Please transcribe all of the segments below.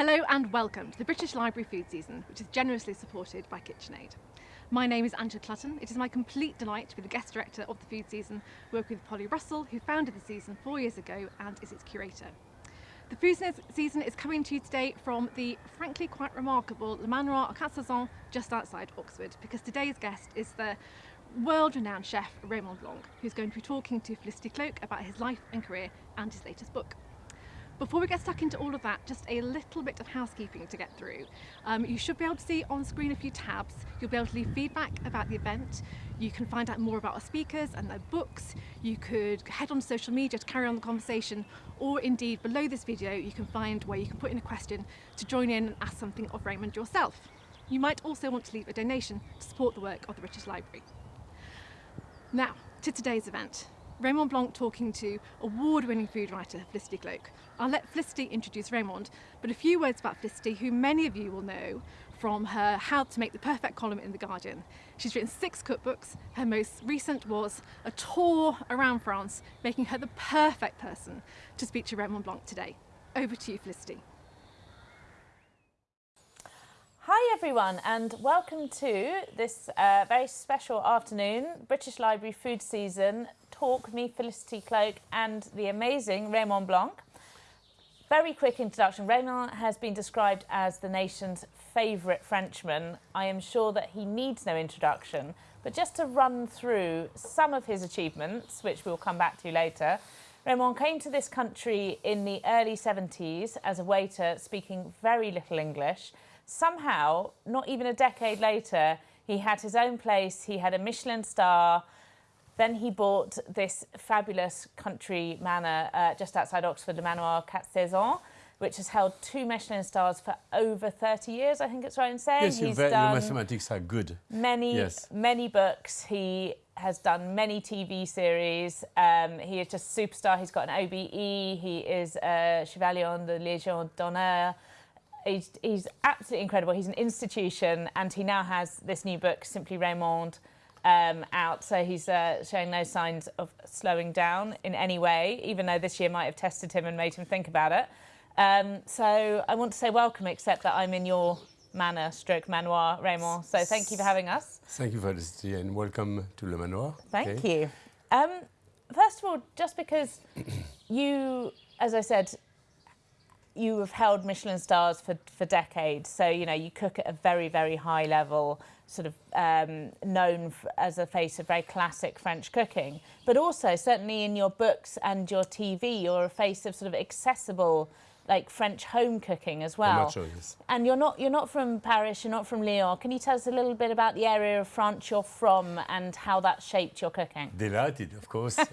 Hello and welcome to the British Library Food Season, which is generously supported by KitchenAid. My name is Angela Clutton. It is my complete delight to be the guest director of the food season, working with Polly Russell, who founded the season four years ago and is its curator. The food season is coming to you today from the frankly quite remarkable Le Manoir au Saisons just outside Oxford, because today's guest is the world-renowned chef Raymond Blanc, who's going to be talking to Felicity Cloake about his life and career and his latest book. Before we get stuck into all of that, just a little bit of housekeeping to get through. Um, you should be able to see on screen a few tabs. You'll be able to leave feedback about the event. You can find out more about our speakers and their books. You could head on to social media to carry on the conversation, or indeed below this video, you can find where you can put in a question to join in and ask something of Raymond yourself. You might also want to leave a donation to support the work of the British Library. Now, to today's event. Raymond Blanc talking to award-winning food writer Felicity Cloake. I'll let Felicity introduce Raymond, but a few words about Felicity, who many of you will know from her How to Make the Perfect column in The Guardian. She's written six cookbooks. Her most recent was a tour around France, making her the perfect person to speak to Raymond Blanc today. Over to you, Felicity. Hi everyone and welcome to this uh, very special afternoon, British Library Food Season talk, me, Felicity Cloake and the amazing Raymond Blanc. Very quick introduction. Raymond has been described as the nation's favourite Frenchman. I am sure that he needs no introduction, but just to run through some of his achievements, which we'll come back to later, Raymond came to this country in the early 70s as a waiter speaking very little English somehow, not even a decade later, he had his own place, he had a Michelin star, then he bought this fabulous country manor uh, just outside Oxford, Le Manoir Quatre Saisons, which has held two Michelin stars for over 30 years, I think it's right in saying. Yes, He's your, done your mathematics are good. Many, yes. many books. He has done many TV series. Um, he is just superstar. He's got an OBE. He is a Chevalier on the Légion d'honneur he's, he's absolutely incredible. He's an institution and he now has this new book, Simply Raymond, um, out. So he's uh, showing no signs of slowing down in any way, even though this year might have tested him and made him think about it. Um, so I want to say welcome, except that I'm in your manor, stroke manoir, Raymond. So thank you for having us. Thank you, Felicity, and welcome to Le Manoir. Thank okay. you. Um, first of all, just because you, as I said, you have held Michelin stars for, for decades, so you know you cook at a very, very high level, sort of um, known as a face of very classic French cooking. But also, certainly in your books and your TV, you're a face of sort of accessible like French home cooking as well. Sure, yes. And you're not you're not from Paris, you're not from Lyon. Can you tell us a little bit about the area of France you're from and how that shaped your cooking? Delighted, of course. uh,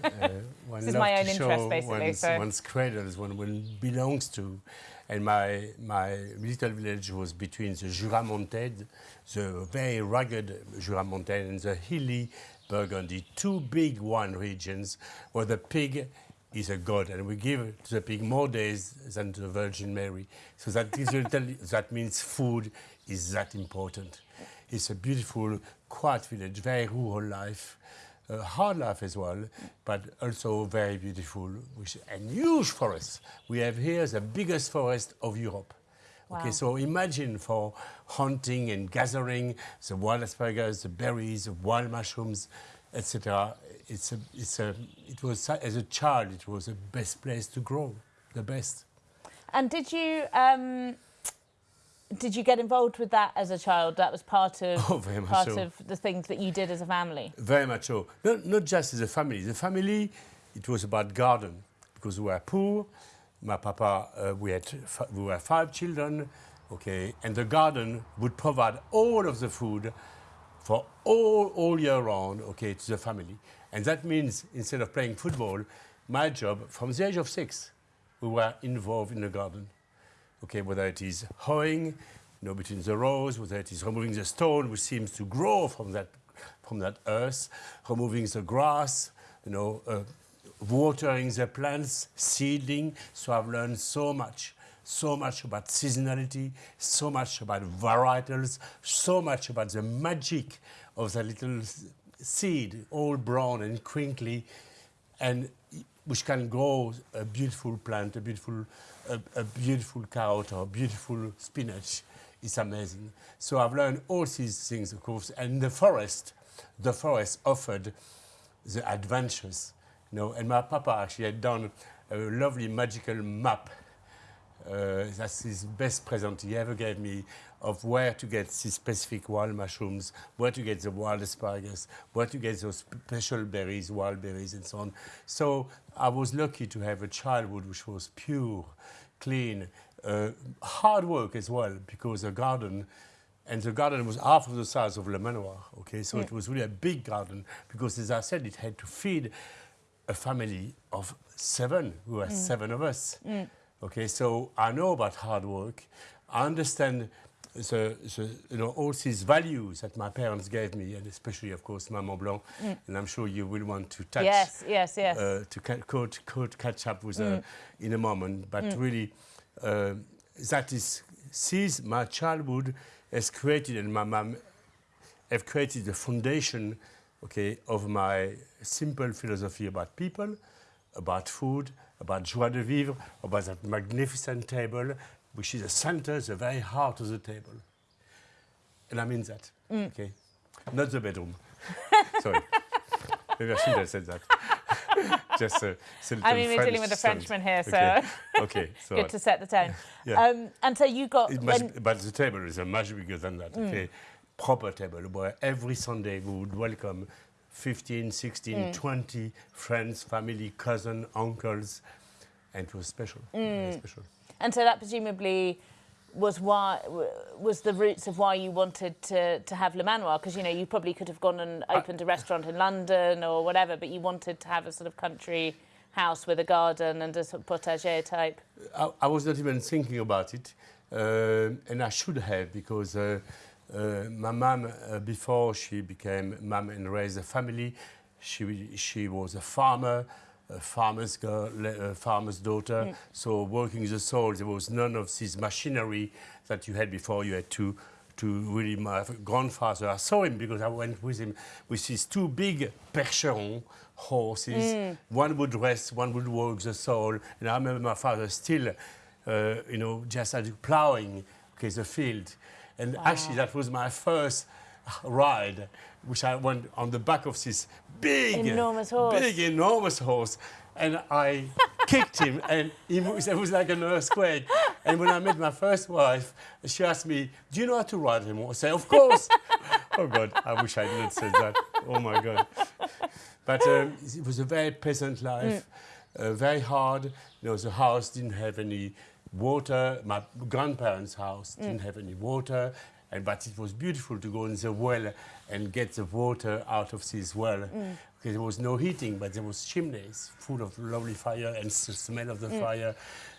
this is my own interest, basically. One's, so. one's cradles, one, one belongs to. And my, my little village was between the Jura Montagne, the very rugged Jura Montagne, and the hilly Burgundy, two big wine regions where the pig is a god, and we give to the pig more days than to the Virgin Mary. So that, that means food is that important. It's a beautiful, quiet village, very rural life, uh, hard life as well, but also very beautiful, which, and huge forest. We have here the biggest forest of Europe. Wow. Okay, so imagine for hunting and gathering the wild asparagus, the berries, the wild mushrooms, etc it's a, it's a, it was, as a child, it was the best place to grow, the best. And did you, um, did you get involved with that as a child? That was part of oh, part so. of the things that you did as a family. Very much so. Not, not just as a family. The family, it was about garden because we were poor. My papa, uh, we had we were five children, okay, and the garden would provide all of the food for all all year round, okay, to the family. And that means instead of playing football, my job from the age of six, we were involved in the garden. Okay, whether it is hoeing, you know, between the rows, whether it is removing the stone, which seems to grow from that, from that earth, removing the grass, you know, uh, watering the plants, seeding. So I've learned so much, so much about seasonality, so much about varietals, so much about the magic of the little seed, all brown and crinkly. And which can grow a beautiful plant, a beautiful, a, a beautiful carrot or beautiful spinach. It's amazing. So I've learned all these things, of course, and the forest, the forest offered the adventures, you know, and my papa actually had done a lovely magical map Uh, that's his best present he ever gave me of where to get these specific wild mushrooms, where to get the wild asparagus, where to get those special berries, wild berries, and so on. So I was lucky to have a childhood which was pure, clean, uh, hard work as well, because the garden, and the garden was half of the size of Le Manoir, okay? So Yeah. it was really a big garden, because as I said, it had to feed a family of seven. We were mm. seven of us. Mm. Okay, so I know about hard work. I understand the, the, you know, all these values that my parents gave me, and especially, of course, Maman Blanc. And I'm sure you will want to touch Yes, yes, yes. uh, to ca- quote, quote, catch up with her in a moment. But really, uh, that is, sees my childhood has created, and my mom have created the foundation, okay, of my simple philosophy about people, about food, about joie de vivre, about that magnificent table, which is the center, the very heart of the table. And I mean that, okay? Not the bedroom. Sorry. Maybe I shouldn't have said that. Just a, it's a I mean, we're dealing with a Frenchman here, Okay. so Okay, so good to set the tone. Yeah. Um, and so you got it must, when, Mm. but the table is a much bigger than that. Okay, proper table where every Sunday we would welcome 15, 16, Mm. 20 friends, family, cousin, uncles, and it was special. Mm. Special. and so that presumably was why was the roots of why you wanted to to have Le Manoir because you know you probably could have gone and opened a restaurant in London or whatever, but you wanted to have a sort of country house with a garden and a sort of potager type. I, I was not even thinking about it, uh, and I should have because uh, uh, my mom, uh, before she became mom and raised a family, she she was a farmer, a farmer's girl, a farmer's daughter. So working the soil, there was none of this machinery that you had before. You had to. To really, my grandfather, I saw him because I went with him with his two big percherons horses. One would rest, one would work the soil. And I remember my father still, uh, you know, just plowing okay, the field. And actually, that was my first ride, which I went on the back of this big, Enormous horse. big, enormous horse. And I kicked him, and he was, it was like an earthquake. And when I met my first wife, she asked me, "Do you know how to ride him?" I said, "Of course." oh God, I wish I didn't say that. Oh my God. But um, it was a very pleasant life, uh, very hard. You know, the house didn't have any water. My grandparents' house didn't have any water, and but it was beautiful to go in the well and get the water out of this well. Because there was no heating, but there was chimneys full of lovely fire and s- smell of the fire.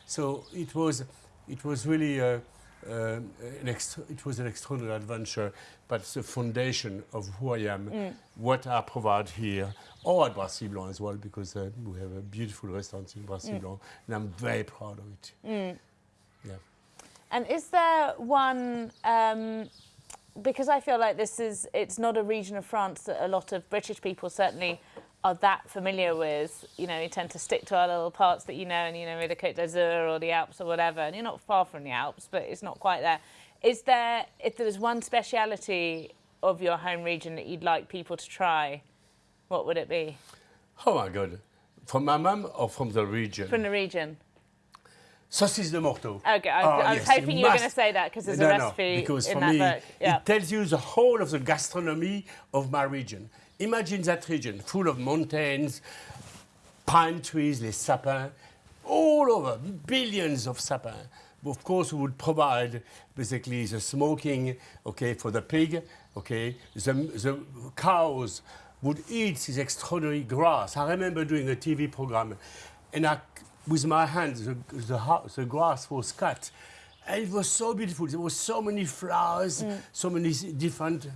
So it was, it was really. Uh, um, it was an extraordinary adventure, but it's the foundation of who I am, what I provide here, or at Brasserie Blanc as well, because uh, we have a beautiful restaurant in Brasserie Blanc, and I'm very proud of it. Yeah. And is there one? Um, because I feel like this is it's not a region of France that a lot of British people certainly are that familiar with. You know, you tend to stick to our little parts that you know, and you know, the Côte d'Azur or the Alps or whatever. And you're not far from the Alps, but it's not quite there. Is there? If there was one speciality of your home region that you'd like people to try, what would it be Oh my God. From my mum or from the region? from the region? Saucisse de Morteau. Okay, I, Oh, ah, I was yes, hoping you were going to say that because there's no, a recipe no, because in for that me, book. Yeah. it tells you the whole of the gastronomy of my region. Imagine that region full of mountains, pine trees, les sapins, all over, billions of sapins. Of course, we would provide basically the smoking, okay, for the pig, okay. The, the cows would eat this extraordinary grass. I remember doing a TV program, and I, with my hands, the, the, the grass was cut. And it was so beautiful. There were so many flowers, mm. so many different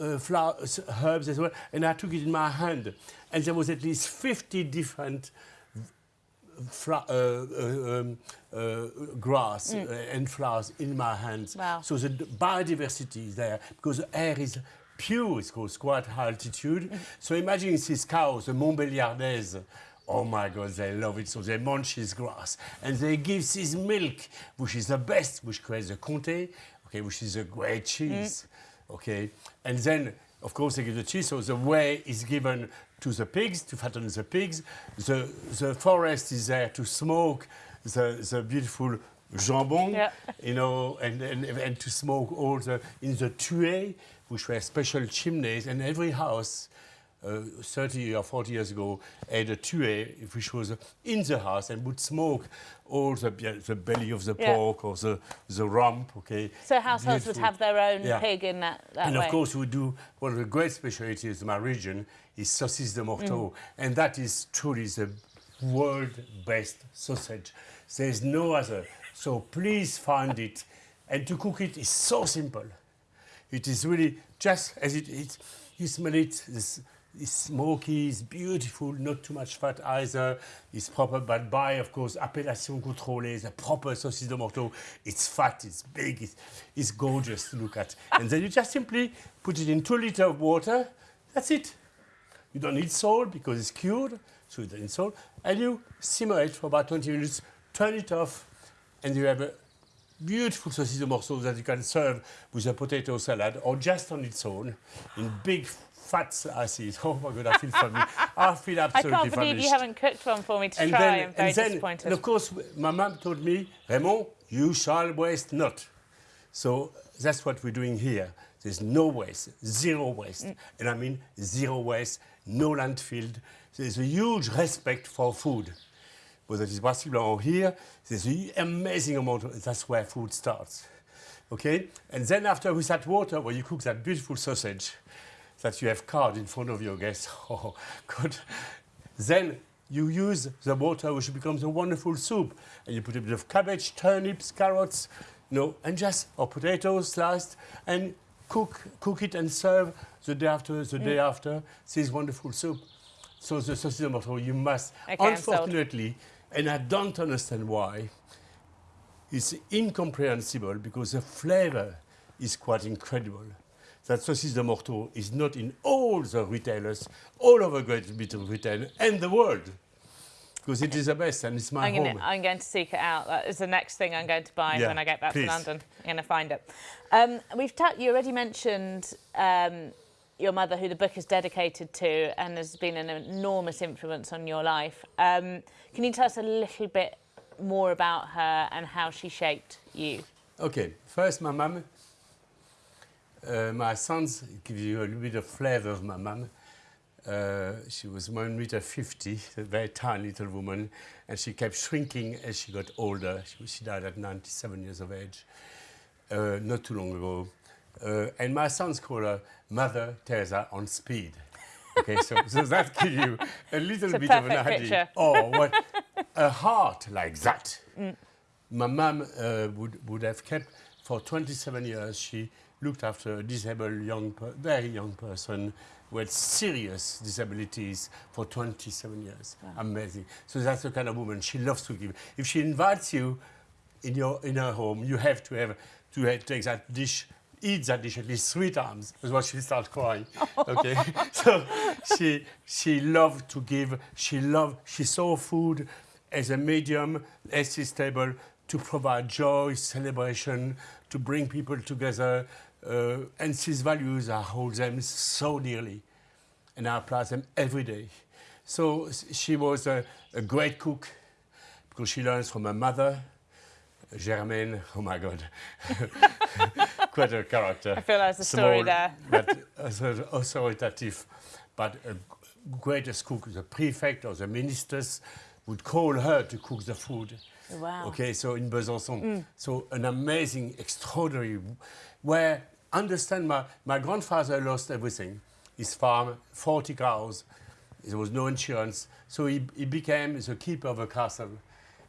uh, flowers, herbs as well. And I took it in my hand. And there was at least 50 different uh, uh, um, uh, grass uh, and flowers in my hands. Wow. So the biodiversity is there because the air is pure, it's called quite high altitude. So imagine these cows, the Montbéliardaises, Oh my God, they love it. So they munch his grass. And they give his milk, which is the best, which creates the comté, okay, which is a great cheese. Mm. Okay. And then, of course, they give the cheese. So the whey is given to the pigs, to fatten the pigs. The, the forest is there to smoke the, the beautiful jambon, yeah. you know, and, and, and to smoke all the, in the tuyé, which were special chimneys, and every house uh, 30 or 40 years ago had a tuyé, which was in the house and would smoke all the, the belly of the yeah. pork or the, the rump, okay? So households Beautiful. would have their own yeah. pig in that, that And way. of course we do, one of the great specialities of my region is saucisse de morteau. Mm. And that is truly the world best sausage. There's no other. So please find it. And to cook it is so simple. It is really just as it is. You smell it, it's, it's smoky, it's beautiful, not too much fat either. It's proper, but by, of course, appellation contrôlée, the proper saucisse de morteau. It's fat, it's big, it's, it's gorgeous to look at. and then you just simply put it in two liters of water. That's it. You don't need salt because it's cured, so you don't need salt. And you simmer it for about 20 minutes, turn it off, and you have a beautiful saucisse de Morteau that you can serve with a potato salad or just on its own in big fat slices. Oh my God, I feel funny. I feel absolutely I can't believe you haven't cooked one for me to and try. Then, I'm very and then, disappointed. And of course, my mum told me, Raymond, you shall waste not. So that's what we're doing here. There's no waste, zero waste. Mm. And I mean zero waste, no landfill. There's a huge respect for food whether it's possible or here, there's an amazing amount of, that's where food starts. Okay? And then after with that water, where you cook that beautiful sausage that you have carved in front of your guests, oh, good. Then you use the water, which becomes a wonderful soup. And you put a bit of cabbage, turnips, carrots, you know, and just, or potatoes sliced, and cook, cook it and serve the day after, the mm. day after, this wonderful soup. So the saucisse de morteau, you must, okay, unfortunately, and I don't understand why. It's incomprehensible because the flavor is quite incredible. That saucisse de morteau is not in all the retailers all over Great Britain retail and the world. Because it is the best and it's my I'm home. Gonna, I'm going to seek it out. That is the next thing I'm going to buy yeah, when I get back please. to London. I'm going to find it. Um, we've you already mentioned um, your mother, who the book is dedicated to and has been an enormous influence on your life. Um, can you tell us a little bit more about her and how she shaped you? Okay, first my mum. Uh, my sons give you a little bit of flavour of my mum. Uh, she was 1 meter 50, a very tiny little woman, and she kept shrinking as she got older. She, she died at 97 years of age, uh, not too long ago. Uh, and my sons call her Mother Teresa on speed. Okay, so, so that gives you a little a bit of an idea. Picture. Oh, what a heart like that. Mm. My mum uh, would, would have kept for 27 years. She looked after a disabled young, very young person with serious disabilities for 27 years. Wow. Amazing. So that's the kind of woman she loves to give. If she invites you in your in her home, you have to have to have, take that dish eat that dish at least three times before she starts crying. Okay, so she she loved to give. She loved. She saw food as a medium, as is table, to provide joy, celebration, to bring people together. Uh, and these values, I hold them so dearly, and I apply them every day. So she was a, a great cook because she learns from her mother, Germaine. Oh my God. quite a character. I feel there's a Small, story there. but authoritative, but a greatest cook, the prefect or the ministers would call her to cook the food. Wow. Okay, so in Besançon. Mm. So an amazing, extraordinary, where, understand, my, my grandfather lost everything. His farm, 40 cows, there was no insurance. So he, he became the keeper of a castle.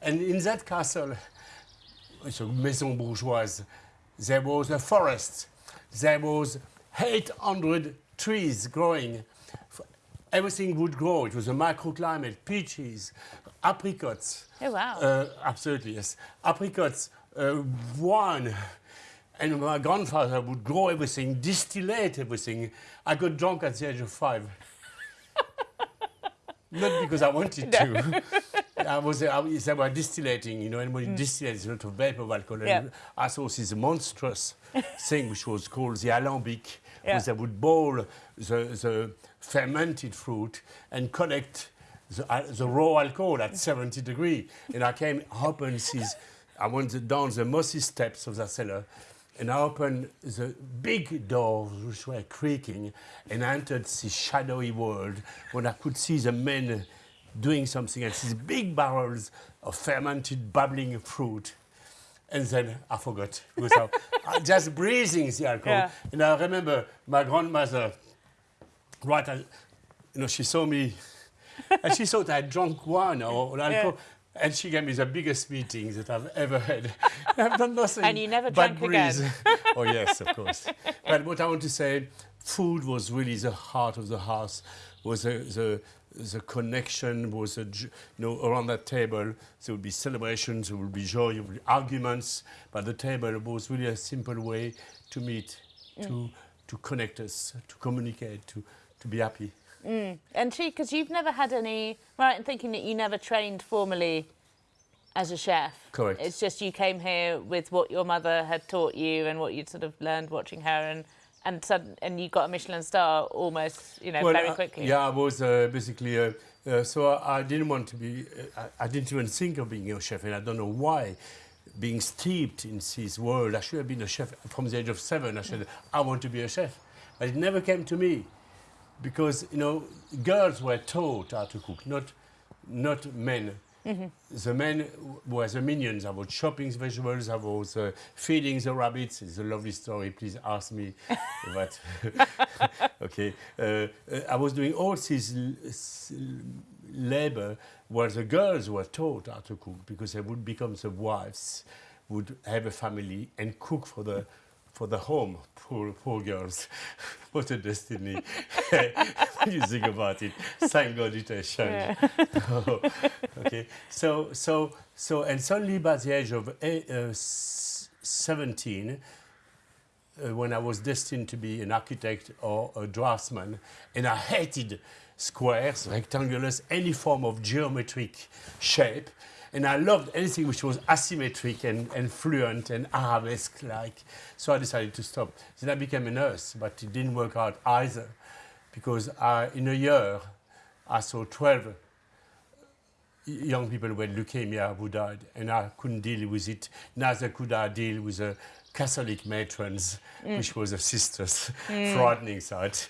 And in that castle, it's a maison bourgeoise, there was a forest. There was 800 trees growing. Everything would grow. It was a microclimate, peaches, apricots. Oh, wow. Uh, absolutely, yes. Apricots, uh, wine. And my grandfather would grow everything, distillate everything. I got drunk at the age of five. Not because I wanted to. I was, I, they were distillating, you know, and when you distillate, there's a lot of vapor of alcohol. Yeah. And I saw this monstrous thing which was called the alembic, Yeah. where they would boil the, the fermented fruit and collect the, uh, the raw alcohol at 70 degree. And I came up and sees, I went down the mossy steps of the cellar and I opened the big doors which were creaking and I entered this shadowy world when I could see the men doing something and these big barrels of fermented bubbling fruit. And then I forgot because I, I just breathing the alcohol. Yeah. And I remember my grandmother, right, at, you know, she saw me and she thought I had drunk wine or alcohol. And she gave me the biggest meeting that I've ever had. I've done nothing. And you never but drank again. oh yes, of course. But what I want to say, food was really the heart of the house. Was the the, the connection was a, j- you know around that table. There would be celebrations, there would be joy, there would be arguments. But the table was really a simple way to meet, mm. to to connect us, to communicate, to to be happy. And she, because you've never had any, right in thinking that you never trained formally as a chef. Correct. It's just you came here with what your mother had taught you and what you'd sort of learned watching her, and and sud- and you got a Michelin star almost, you know, very uh, quickly. yeah, I was uh, basically. Uh, uh, so I, I didn't want to be. Uh, I, I didn't even think of being a chef, and I don't know why. Being steeped in this world, I should have been a chef from the age of seven. I should. I want to be a chef, but it never came to me, because you know, girls were taught how to cook, not, not men. The men were the minions. I was chopping vegetables. I was uh, feeding the rabbits. It's a lovely story. Please ask me. but okay, uh, uh, I was doing all this labor where the girls were taught how to cook because they would become the wives, would have a family and cook for the for the home. Poor poor girls, what a destiny! when you think about it, thank God it has changed. okay, so so so and suddenly by the age of eight, uh, 17 uh, when I was destined to be an architect or a draftsman, and I hated squares, rectangulars, any form of geometric shape. And I loved anything which was asymmetric and, and fluent and arabesque-like. So I decided to stop. Then I became a nurse, but it didn't work out either, because I, in a year I saw 12 young people with leukemia who died, and I couldn't deal with it. Neither could I deal with the Catholic matrons, which was the sisters, frightening sight.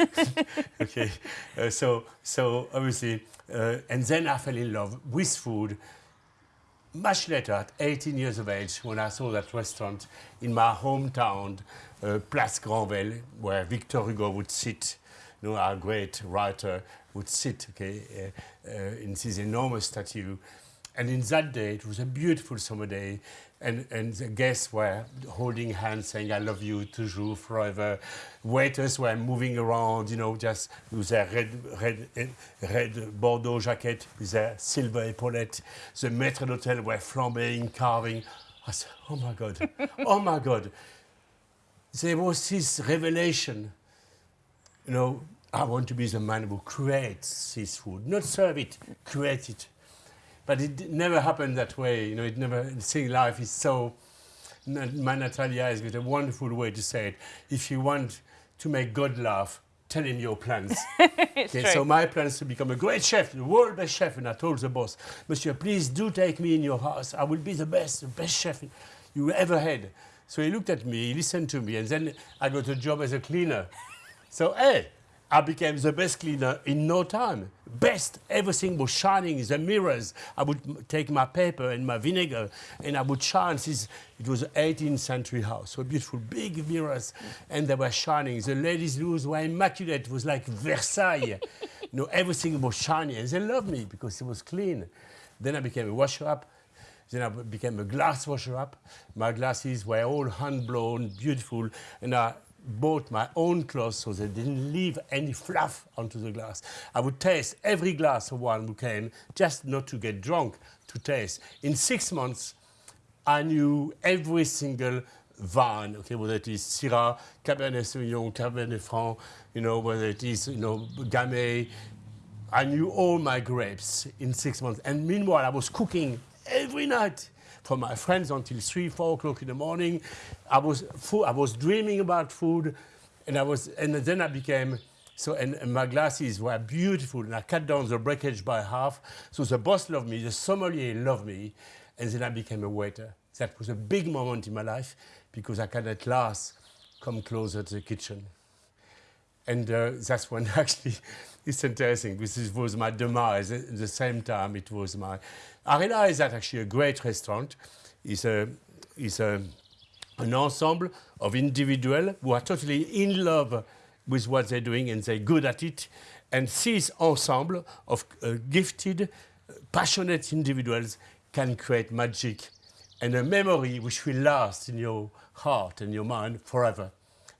okay, uh, so so obviously, uh, and then I fell in love with food. Much later, at 18 years of age, when I saw that restaurant in my hometown, uh, Place Granvelle, where Victor Hugo would sit, you know, our great writer would sit, okay, uh, uh, in this enormous statue. And in that day, it was a beautiful summer day, and, and the guests were holding hands, saying, I love you, toujours, forever. Waiters were moving around, you know, just with their red, red, red Bordeaux jacket, with their silver epaulette. The maître d'hôtel were flambeing, carving. I said, oh my God, oh my God. There was this revelation you know, I want to be the man who creates this food, not serve it, create it. But it never happened that way. You know, it never. Seeing life is so. My Natalia has got a wonderful way to say it. If you want to make God laugh, tell him your plans. Okay, true. so my plan is to become a great chef, the world best chef. And I told the boss, Monsieur, please do take me in your house. I will be the best, the best chef you ever had. So he looked at me, he listened to me, and then I got a job as a cleaner. So, hey, I became the best cleaner in no time. Best, everything was shining, the mirrors. I would take my paper and my vinegar and I would shine. It was an 18th century house, so beautiful, big mirrors, and they were shining. The ladies' rooms were immaculate. It was like Versailles. you know, everything was shiny, and they loved me because it was clean. Then I became a washer up. Then I became a glass washer up. My glasses were all hand blown, beautiful, and I bought my own clothes so they didn't leave any fluff onto the glass. I would taste every glass of wine who came, just not to get drunk, to taste. In six months, I knew every single vine, okay, whether it is Syrah, Cabernet Sauvignon, Cabernet Franc, you know, whether it is, you know, Gamay, I knew all my grapes in six months. And meanwhile, I was cooking every night for my friends until three, four o'clock in the morning. I was, I was dreaming about food, and I was, and then I became. So, and, and my glasses were beautiful, and I cut down the breakage by half. So the boss loved me, the sommelier loved me, and then I became a waiter. That was a big moment in my life because I can at last come closer to the kitchen. And uh, that's when actually it's interesting because this was my demise. At the same time, it was my. I realized that actually a great restaurant is a is a an ensemble of individuals who are totally in love with what they're doing and they're good at it. And this ensemble of uh, gifted, passionate individuals can create magic and a memory which will last in your heart and your mind forever.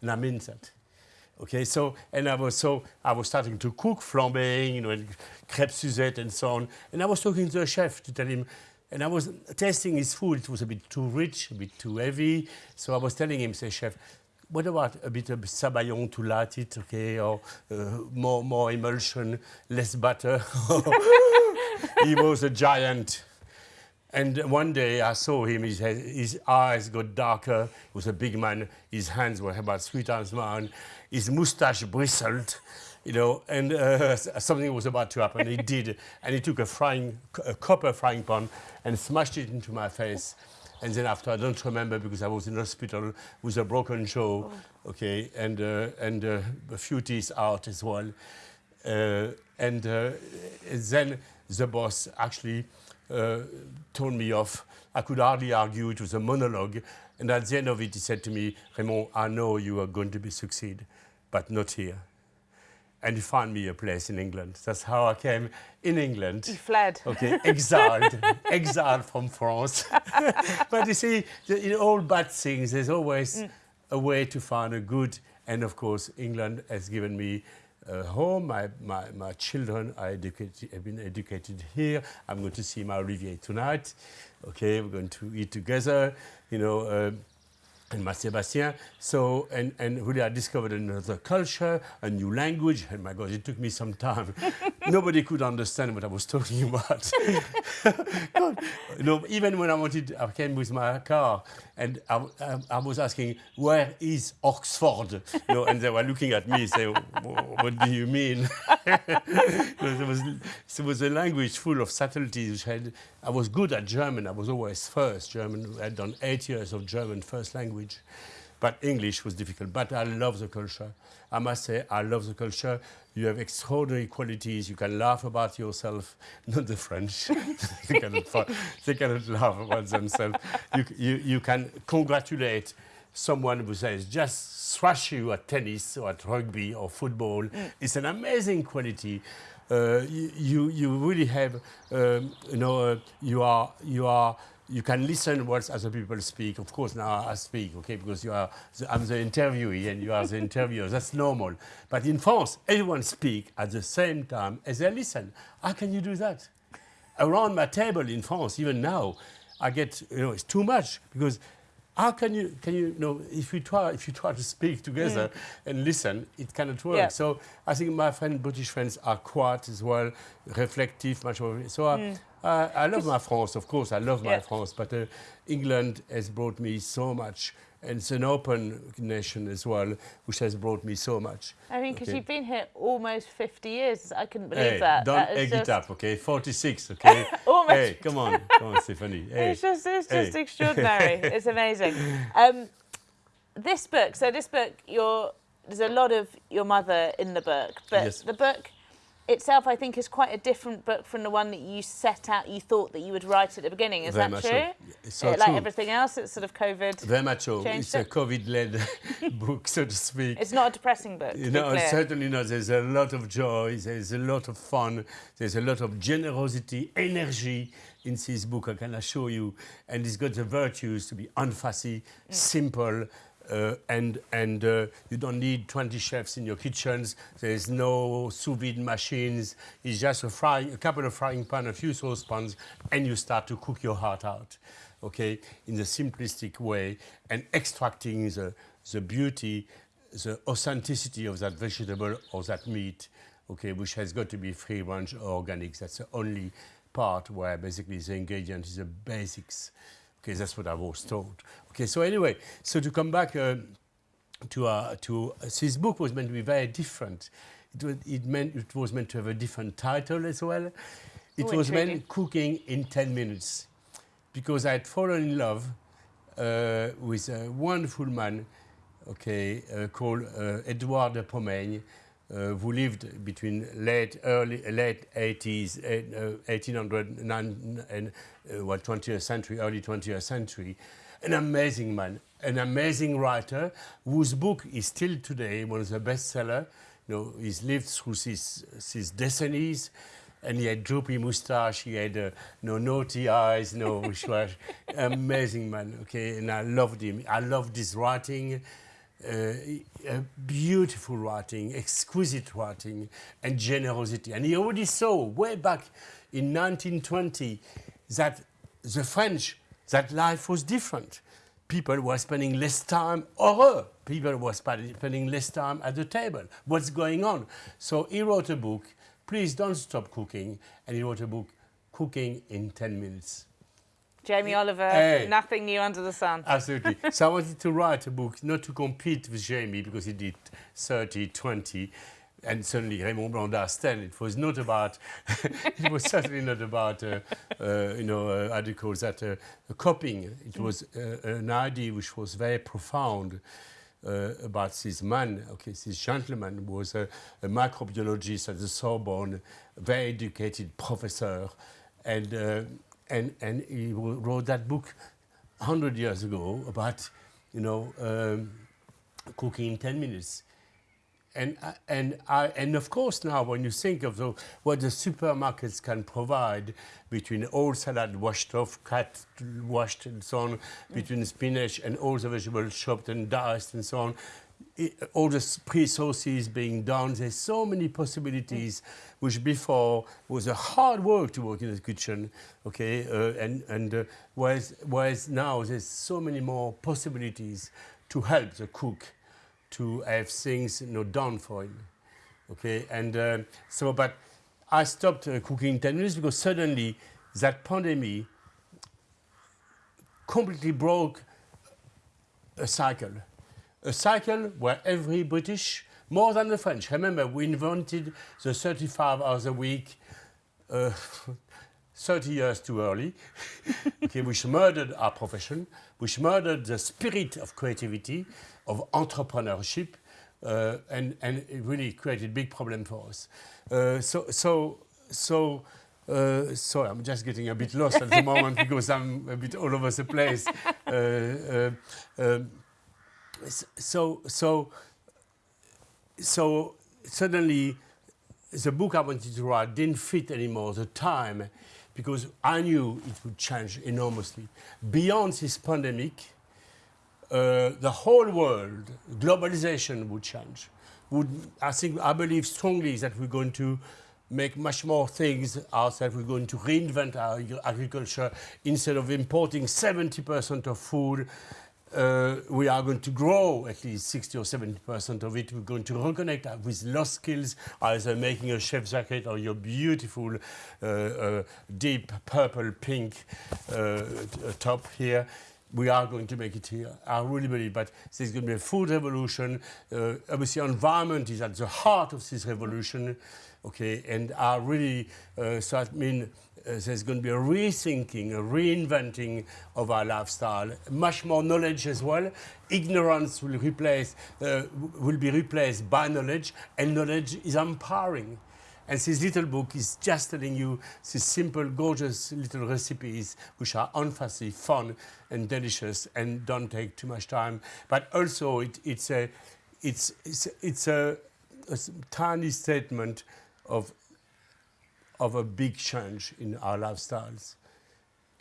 And I mean that. Okay, so, and I was so, I was starting to cook flambéing, you know, and crêpes Suzette and so on. And I was talking to the chef to tell him, and I was tasting his food. It was a bit too rich, a bit too heavy. So I was telling him, say, chef, what about a bit of sabayon to light it, okay, or uh, more, more emulsion, less butter? he was a giant. And one day I saw him, his, his eyes got darker. He was a big man. His hands were about three times mine. His mustache bristled, you know, and uh, something was about to happen. He did. And he took a frying, a copper frying pan and smashed it into my face. And then after, I don't remember because I was in hospital with a broken jaw, oh. okay, and, uh, and uh, a few teeth out as well. Uh, and uh, then the boss actually uh, told me off. I could hardly argue. It was a monologue. And at the end of it, he said to me, Raymond, I know you are going to be succeed, but not here. And he found me a place in England. That's how I came in England. He fled. Okay, exiled, exiled from France. but you see, in all bad things, there's always mm. a way to find a good. And of course, England has given me uh, home. My, my, my children are educated, have been educated here. I'm going to see my Olivier tonight. Okay, we're going to eat together, you know, uh, and my Sébastien. So, and, and really I discovered another culture, a new language. And my God, it took me some time. Nobody could understand what I was talking about. God, you know, even when I wanted, I came with my car and I, I, I, was asking, where is Oxford? You know, and they were looking at me saying, what do you mean? there, was, there was a language full of subtleties. I was good at German. I was always first German. I had done eight years of German first language. But English was difficult. But I love the culture. I must say, I love the culture. You have extraordinary qualities. You can laugh about yourself, not the French. they, cannot, they cannot laugh about themselves. You, you, you can congratulate someone who says, just thrash you at tennis or at rugby or football. Mm. It's an amazing quality. Uh, you, you really have, um, you know, uh, you are, you are you can listen what other people speak. Of course, now I speak, okay, because you are, the, I'm the interviewee and you are the interviewer. That's normal. But in France, everyone speak at the same time as they listen. How can you do that? Around my table in France, even now, I get, you know, it's too much because how can you, can you, you know, if you try, if you try to speak together mm. and listen, it cannot work. Yeah. So I think my friend, British friends are quiet as well, reflective, much more. So mm. Uh, I love my France, of course, I love my France, but uh, England has brought me so much. And it's an open nation as well, which has brought me so much. I mean, because okay. you've been here almost 50 years. I couldn't believe hey, that. Don't that egg just... it up, okay? 46, okay? almost. Hey, come on. Come on, Stephanie. Hey. It's just, it's just hey. extraordinary. it's amazing. Um, this book, so this book, you're, there's a lot of your mother in the book, but yes. the book itself, I think, is quite a different book from the one that you set out, you thought that you would write at the beginning. Is Very that true? So. like true. everything else, it's sort of COVID. Very much so. It's it? a COVID-led book, so to speak. It's not a depressing book. You know, certainly not. There's a lot of joy. There's a lot of fun. There's a lot of generosity, energy in this book. I can assure you. And it's got the virtues to be unfussy, mm. simple. Uh, and and uh, you don't need 20 chefs in your kitchens. There's no sous vide machines. It's just a, fry, a couple of frying pan, a few saucepans, and you start to cook your heart out, okay, in the simplistic way, and extracting the, the beauty, the authenticity of that vegetable or that meat, okay, which has got to be free range or organic. That's the only part where basically the ingredient is the basics. Okay, that's what I was told. Okay, so anyway, so to come back uh, to, uh, to uh, this book was meant to be very different. It was, it, meant, it was meant to have a different title as well. It was meant cooking in 10 minutes because I had fallen in love uh, with a wonderful man, okay, uh, called uh, Edouard de uh, who lived between late early late 80s, uh, 1800 nine- and uh, well, 20th century, early 20th century. An amazing man, an amazing writer, whose book is still today one of the bestseller. You know, he's lived through his, these decades and he had droopy moustache, he had uh, no naughty eyes, no which was amazing man. Okay, and I loved him. I loved his writing, uh, beautiful writing, exquisite writing, and generosity. And he already saw way back in 1920 that the French that life was different. People were spending less time, horror. People were spending less time at the table. What's going on? So he wrote a book, Please Don't Stop Cooking, and he wrote a book, Cooking in 10 Minutes. Jamie Oliver, Hey. nothing new under the sun. Absolutely. so I wanted to write a book, not to compete with Jamie, because he did 30, 20, and suddenly Raymond Blanc's 10. It was not about, it was certainly not about, uh, uh, you know, uh, how do you call that, uh, copying. It was uh, an idea which was very profound. Uh, about this man, okay, this gentleman was a, a microbiologist at the Sorbonne, very educated professor, and uh, and and he wrote that book 100 years ago about, you know, um, cooking in 10 minutes. And, and, I, and of course now when you think of the, what the supermarkets can provide between all salad washed off, cut, washed and so on, between spinach and all the vegetables chopped and diced and so on, all the pre-sauces being done, there's so many possibilities which before was a hard work to work in the kitchen, okay, uh, and, and uh, whereas, whereas now there's so many more possibilities to help the cook to have things you know, done for him. Okay, and uh, so, but I stopped uh, cooking in 10 minutes because suddenly that pandemic completely broke a cycle. A cycle where every British, more than the French, remember we invented the 35 hours a week uh, 30 years too early, okay, which murdered our profession, which murdered the spirit of creativity, of entrepreneurship, uh, and, and it really created big problem for us. Uh, so, so, so, uh, sorry, I'm just getting a bit lost at the moment because I'm a bit all over the place. Uh, uh, um, so, so, so suddenly the book I wanted to write didn't fit anymore, the time, because I knew it would change enormously. Beyond this pandemic, uh, the whole world, globalization would change. Would, I think, I believe strongly that we're going to make much more things ourselves. We're going to reinvent our agriculture. Instead of importing 70% of food, uh, we are going to grow at least 60 or 70% of it. We're going to reconnect with lost skills, either making a chef jacket or your beautiful uh, uh, deep purple pink uh, uh, top here. We are going to make it here. I really believe. But there's going to be a food revolution. Uh, obviously, environment is at the heart of this revolution. Okay, and I really, so I mean, there's going to be a rethinking, a reinventing of our lifestyle. Much more knowledge as well. Ignorance will replace, uh, will be replaced by knowledge, and knowledge is empowering. And this little book is just telling you these simple, gorgeous little recipes which are unfussy, fun, and delicious, and don't take too much time. But also, it, it's a, it's, it's, it's a, a tiny statement of, of a big change in our lifestyles,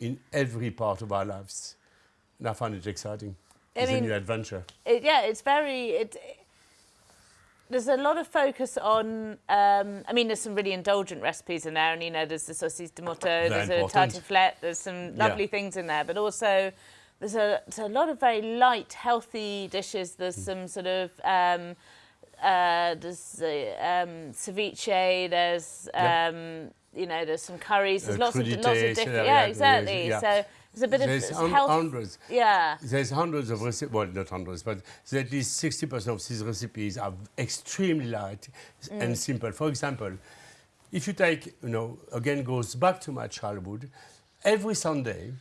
in every part of our lives. And I find it exciting. I It's a new adventure. it, yeah, it's very. It, there's a lot of focus on. Um, I mean, there's some really indulgent recipes in there, and you know, there's the saucisse de Morteau, there's a tartiflette, there's some lovely Yeah. things in there, but also there's a, there's a lot of very light, healthy dishes. There's Mm. some sort of um, uh, there's the um, ceviche. There's um, you know there's some curries. There's Uh, lots of lots of different. Yeah, exactly. yeah. So there's a bit There's of health. hundreds. Yeah. There's hundreds of recipes, well, not hundreds, but at least 60% of these recipes are extremely light and simple. For example, if you take, you know, again goes back to my childhood, every Sunday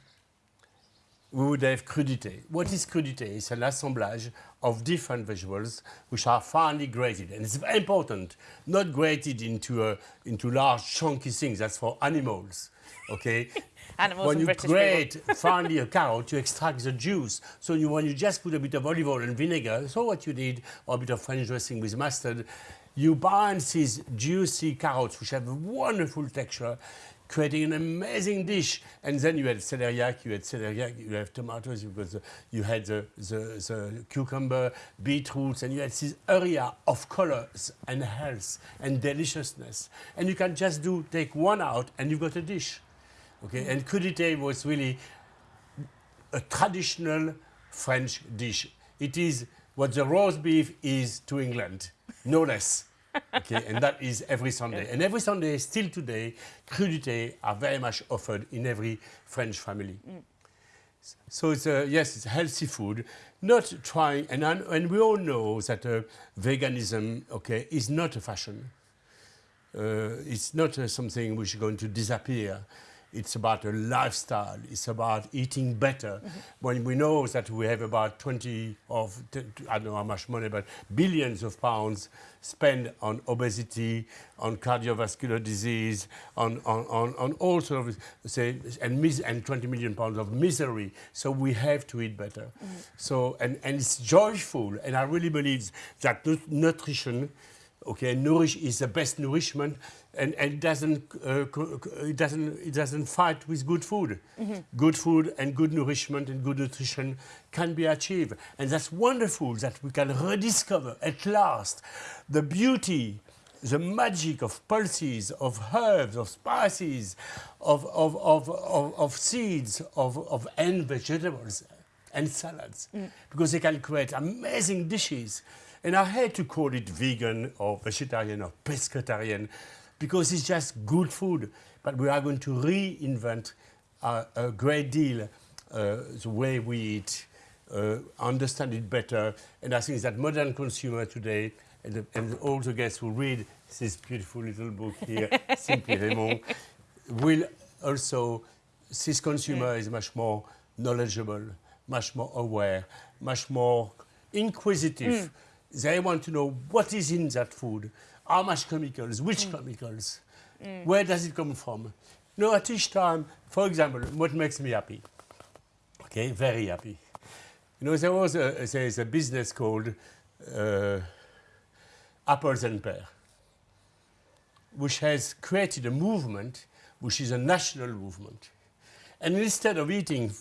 we would have crudité. What is crudité? It's an assemblage of different vegetables which are finely grated. And it's very important, not grated into, a, into large chunky things. That's for animals, okay? Animals when you British grate finally a carrot, you extract the juice. So you, when you just put a bit of olive oil and vinegar, so what you need, or a bit of French dressing with mustard, you bind these juicy carrots, which have a wonderful texture, creating an amazing dish. And then you had celeriac, you had celeriac, you have tomatoes, you, got the, you had the, the, the cucumber, beetroots, and you had this area of colors and health and deliciousness. And you can just do take one out, and you've got a dish. Okay, and crudité was really a traditional French dish. It is what the roast beef is to England, no less. Okay, and that is every Sunday. And every Sunday, still today, crudité are very much offered in every French family. So it's a, yes, it's healthy food. Not trying, and, and we all know that uh, veganism, okay, is not a fashion. Uh, it's not uh, something which is going to disappear. It's about a lifestyle. It's about eating better. When we know that we have about 20 of, I don't know how much money, but billions of pounds spent on obesity, on cardiovascular disease, on, on, on, on all sort of, say, and, mis- and 20 million pounds of misery. So we have to eat better. Mm-hmm. So, and, and it's joyful. And I really believe that nutrition okay nourish is the best nourishment and, and it doesn't uh, it doesn't it doesn't fight with good food. Good food and good nourishment and good nutrition can be achieved. And that's wonderful that we can rediscover at last the beauty the magic of pulses of herbs of spices of of of, of, of seeds of, of and vegetables and salads. Because they can create amazing dishes. And I hate to call it vegan or vegetarian or pescatarian because it's just good food. But we are going to reinvent uh, a great deal uh, the way we eat, uh, understand it better. And I think that modern consumer today and, and all the guests who read this beautiful little book here, Simply Raymond, will also, this consumer is much more knowledgeable, much more aware, much more inquisitive. They want to know what is in that food, how much chemicals, which chemicals, where does it come from. You know, at each time, for example, what makes me happy? Okay, very happy. You know, there was a, there is a business called uh, Apples and Pear, which has created a movement which is a national movement. And instead of eating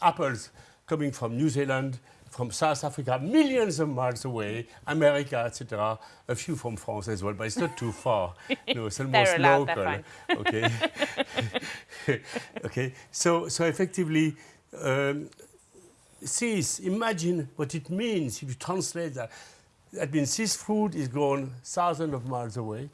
apples coming from New Zealand, from South Africa, millions of miles away, America, etc., a few from France as well, but it's not too far. No, it's almost They're allowed, they're local. Okay. okay. So, so effectively, um, see, imagine what it means if you translate that. That means this food is grown thousands of miles away,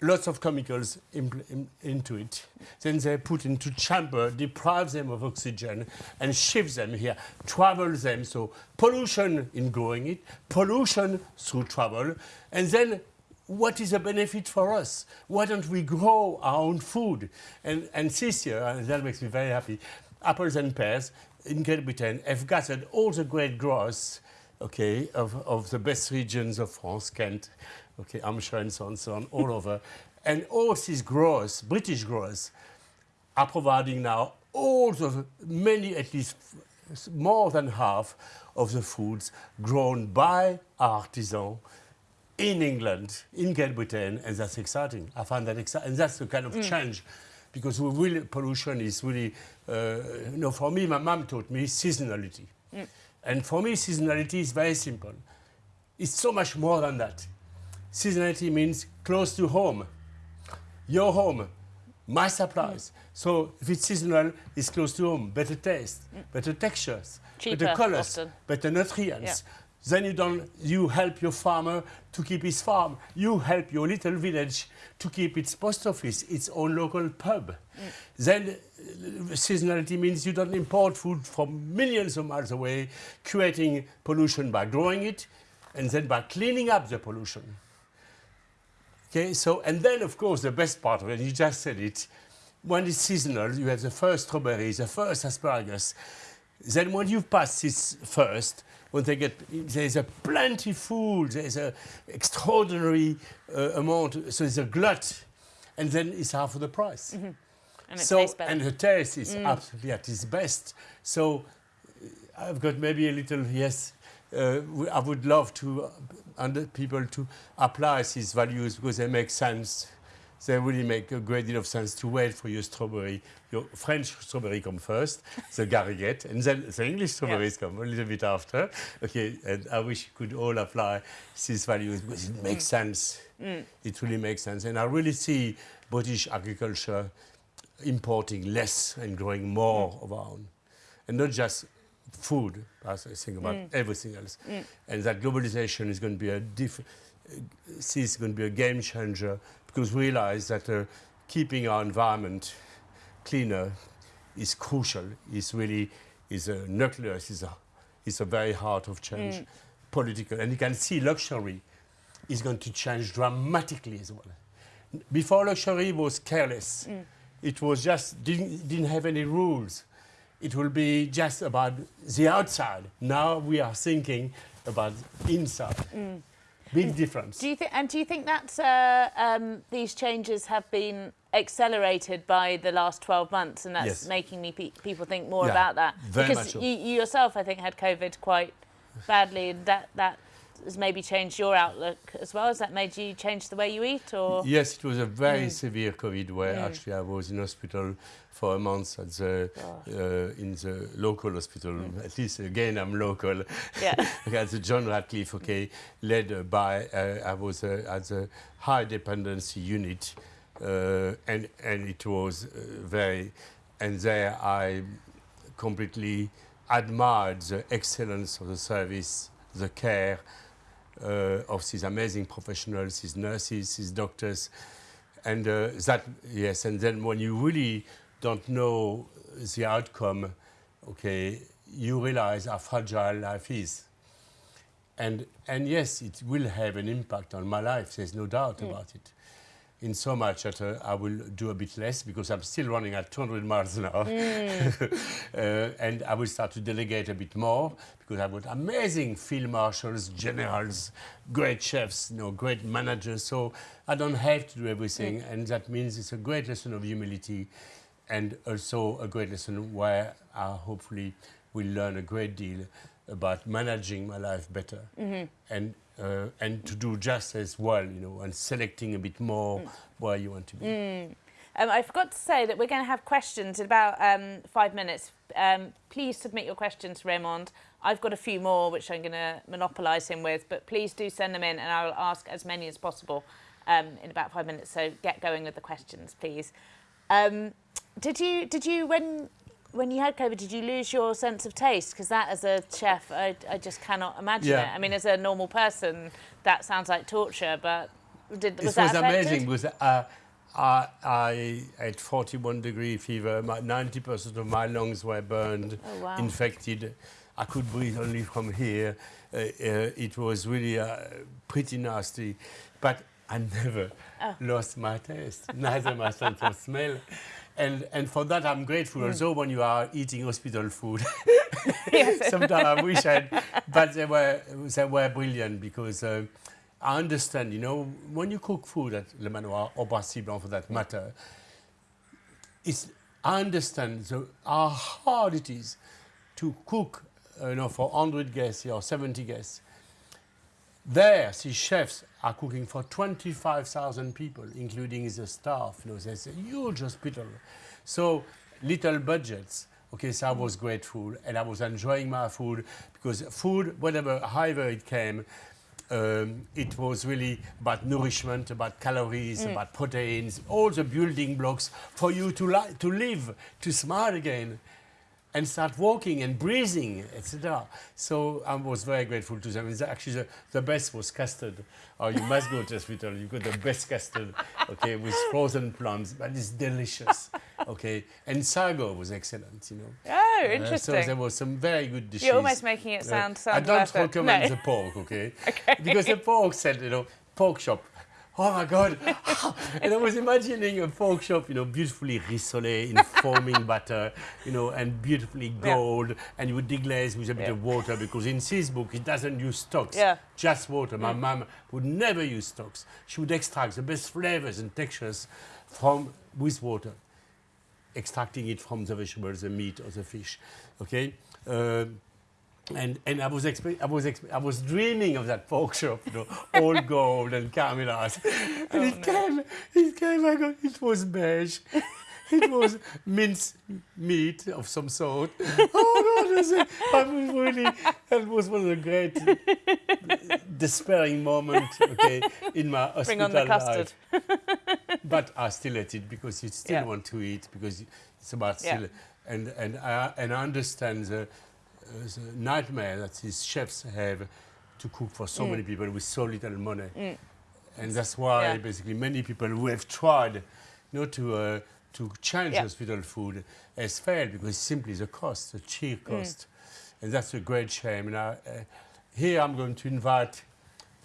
lots of chemicals impl- in, into it. Then they put into chamber, deprive them of oxygen, and ship them here, travel them. So pollution in growing it, pollution through travel, and then what is the benefit for us? Why don't we grow our own food? And, and this year, and that makes me very happy, apples and pears in Great Britain have gathered all the great growers okay, of, of the best regions of France, Kent, okay, Hampshire and so on, so on, all over. And all these growers, British growers, are providing now all the many, at least more than half of the foods grown by artisans in England, in Great Britain, and that's exciting. I find that exciting, and that's the kind of change, because we will, pollution is really, uh, you know, for me, my mom taught me seasonality, and for me, seasonality is very simple. It's so much more than that. Seasonality means close to home, your home, my supplies. So if it's seasonal, it's close to home, better taste, better textures, Cheaper, better colors, often. better nutrients, Then you, don't, you help your farmer to keep his farm. You help your little village to keep its post office, its own local pub. Mm. Then uh, seasonality means you don't import food from millions of miles away, creating pollution by growing it, and then by cleaning up the pollution. Okay, so, and then of course the best part of it, you just said it, when it's seasonal, you have the first strawberries, the first asparagus. Then when you pass this first, when they get, there's a plenty food, there's an extraordinary uh, amount, so there's a glut, and then it's half of the price. Mm -hmm. And so, and the taste is mm. absolutely at its best. So I've got maybe a little, yes, uh, I would love to uh, people to apply these values because they make sense. They really make a great deal of sense to wait for your strawberry. Your French strawberry come first, the gariguette, and then the English strawberries yeah. come a little bit after. Okay, and I wish you could all apply these values because it makes mm. sense. Mm. It really makes sense. And I really see British agriculture importing less and growing more mm. of our own. And not just food, as I think about mm. everything else. Mm. And that globalization is going to be a diff is going to be a game changer because we realize that uh, keeping our environment cleaner is crucial, is really is a nucleus, is a, is a very heart of change, mm. political. And you can see luxury is going to change dramatically as well. Before luxury was careless. Mm. It was just, didn't, didn't have any rules it will be just about the outside. Now we are thinking about inside. Mm. Big difference. Do you think? And do you think that uh, um, these changes have been accelerated by the last 12 months, and that's yes. making me pe people think more yeah, about that? because you, you, yourself, I think, had COVID quite badly, and that that has maybe changed your outlook as well? Has that made you change the way you eat? Or yes, it was a very mm. severe COVID where mm. actually I was in hospital for a month at the oh. uh, in the local hospital. Mm. At least again, I'm local. Yeah. at the John Radcliffe, okay, led by uh, I was uh, at the high dependency unit, uh, and and it was uh, very, and there I completely admired the excellence of the service, the care of these amazing professionals, these nurses, these doctors. And uh, that, yes, and then when you really don't know the outcome, okay, you realize how fragile life is. And, and yes, it will have an impact on my life, there's no doubt mm. about it in so much that uh, I will do a bit less because I'm still running at 200 miles an hour. Mm. uh, and I will start to delegate a bit more because I've got amazing field marshals, generals, great chefs, you know, great managers. So I don't have to do everything. Mm. And that means it's a great lesson of humility and also a great lesson where I hopefully will learn a great deal about managing my life better. Mm -hmm. And uh, and to do just as well, you know, and selecting a bit more mm. where you want to be. Mm. Um, I forgot to say that we're going to have questions in about um, five minutes. Um, please submit your questions to Raymond. I've got a few more which I'm going to monopolise him with, but please do send them in and I'll ask as many as possible um, in about five minutes. So get going with the questions, please. Um, did you, did you, when when you had COVID, did you lose your sense of taste? Because that, as a chef, I, I just cannot imagine yeah. it. I mean, as a normal person, that sounds like torture. But did was it that was amazing. Was uh, I, I had 41 degree fever. 90% of my lungs were burned, oh, wow. infected. I could breathe only from here. Uh, uh, it was really uh, pretty nasty. But I never oh. lost my taste, neither my sense of smell and and for that I'm grateful. Mm. Also, when you are eating hospital food, sometimes I wish I'd, but they were they were brilliant because. Uh, I understand, you know, when you cook food at Le Manoir or Blanc for that matter, it's, I understand the, how hard it is to cook, uh, you know, for 100 guests or 70 guests. There, these chefs are cooking for 25,000 people, including the staff. You know, there's a huge hospital. So little budgets. Okay, so I was grateful and I was enjoying my food because food, whatever, however it came, um, it was really about nourishment, about calories, mm. about proteins, all the building blocks for you to, to live, to smile again. And start walking and breathing, etc. So I was very grateful to them. Actually, the, the best was custard. Oh, you must go to hospital. You got the best custard, okay, with frozen plums, but it's delicious, okay. And sago was excellent, you know. Oh, Uh, interesting. so there was some very good dishes. You're almost making it sound- I sound don't recommend No. the pork, okay? Okay. Because the pork said, you know, pork shop. Oh my God! and I was imagining a pork shop, you know, beautifully rissolé in foaming butter, you know, and beautifully Yeah. gold, and you would deglaze with a bit Yeah. of water because in this book it doesn't use stocks, Yeah. Mm. just water. My mum would never use stocks. She would extract the best flavors and textures from with water extracting it from the vegetables, the meat or the fish. Okay, Um and and I was I was I was dreaming of that pork shop, you know, all gold and cameras. Oh, and it came, it came. I got it was beige. It was minced meat of some sort. Oh God! I was, I was really. That was one of the great despairing moments. Okay, in my hospital Bring on the life custard. but I still ate it because you still Yeah. want to eat because it's about Yeah. still and and I and I understand the, the nightmare that these chefs have to cook for Mm. so many people with so little money, and that's why Yeah. basically many people who have tried, you know, to uh, to change Yeah. hospital food has failed because simply the cost, the sheer Mm. cost, and that's a great shame. And I, uh, here I'm going to invite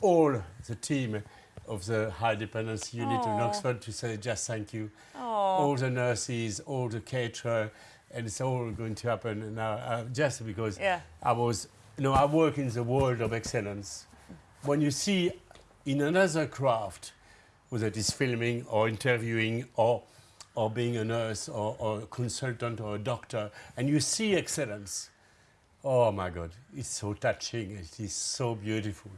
all the team of the high dependency unit in Oxford to say just thank you. Oh, All the nurses, all the caterer, and it's all going to happen now uh, just because Yeah. I was, you know, I work in the world of excellence. When you see in another craft, whether it is filming or interviewing or or being a nurse or, or a consultant or a doctor, and you see excellence, oh my God, it's so touching. It is so beautiful.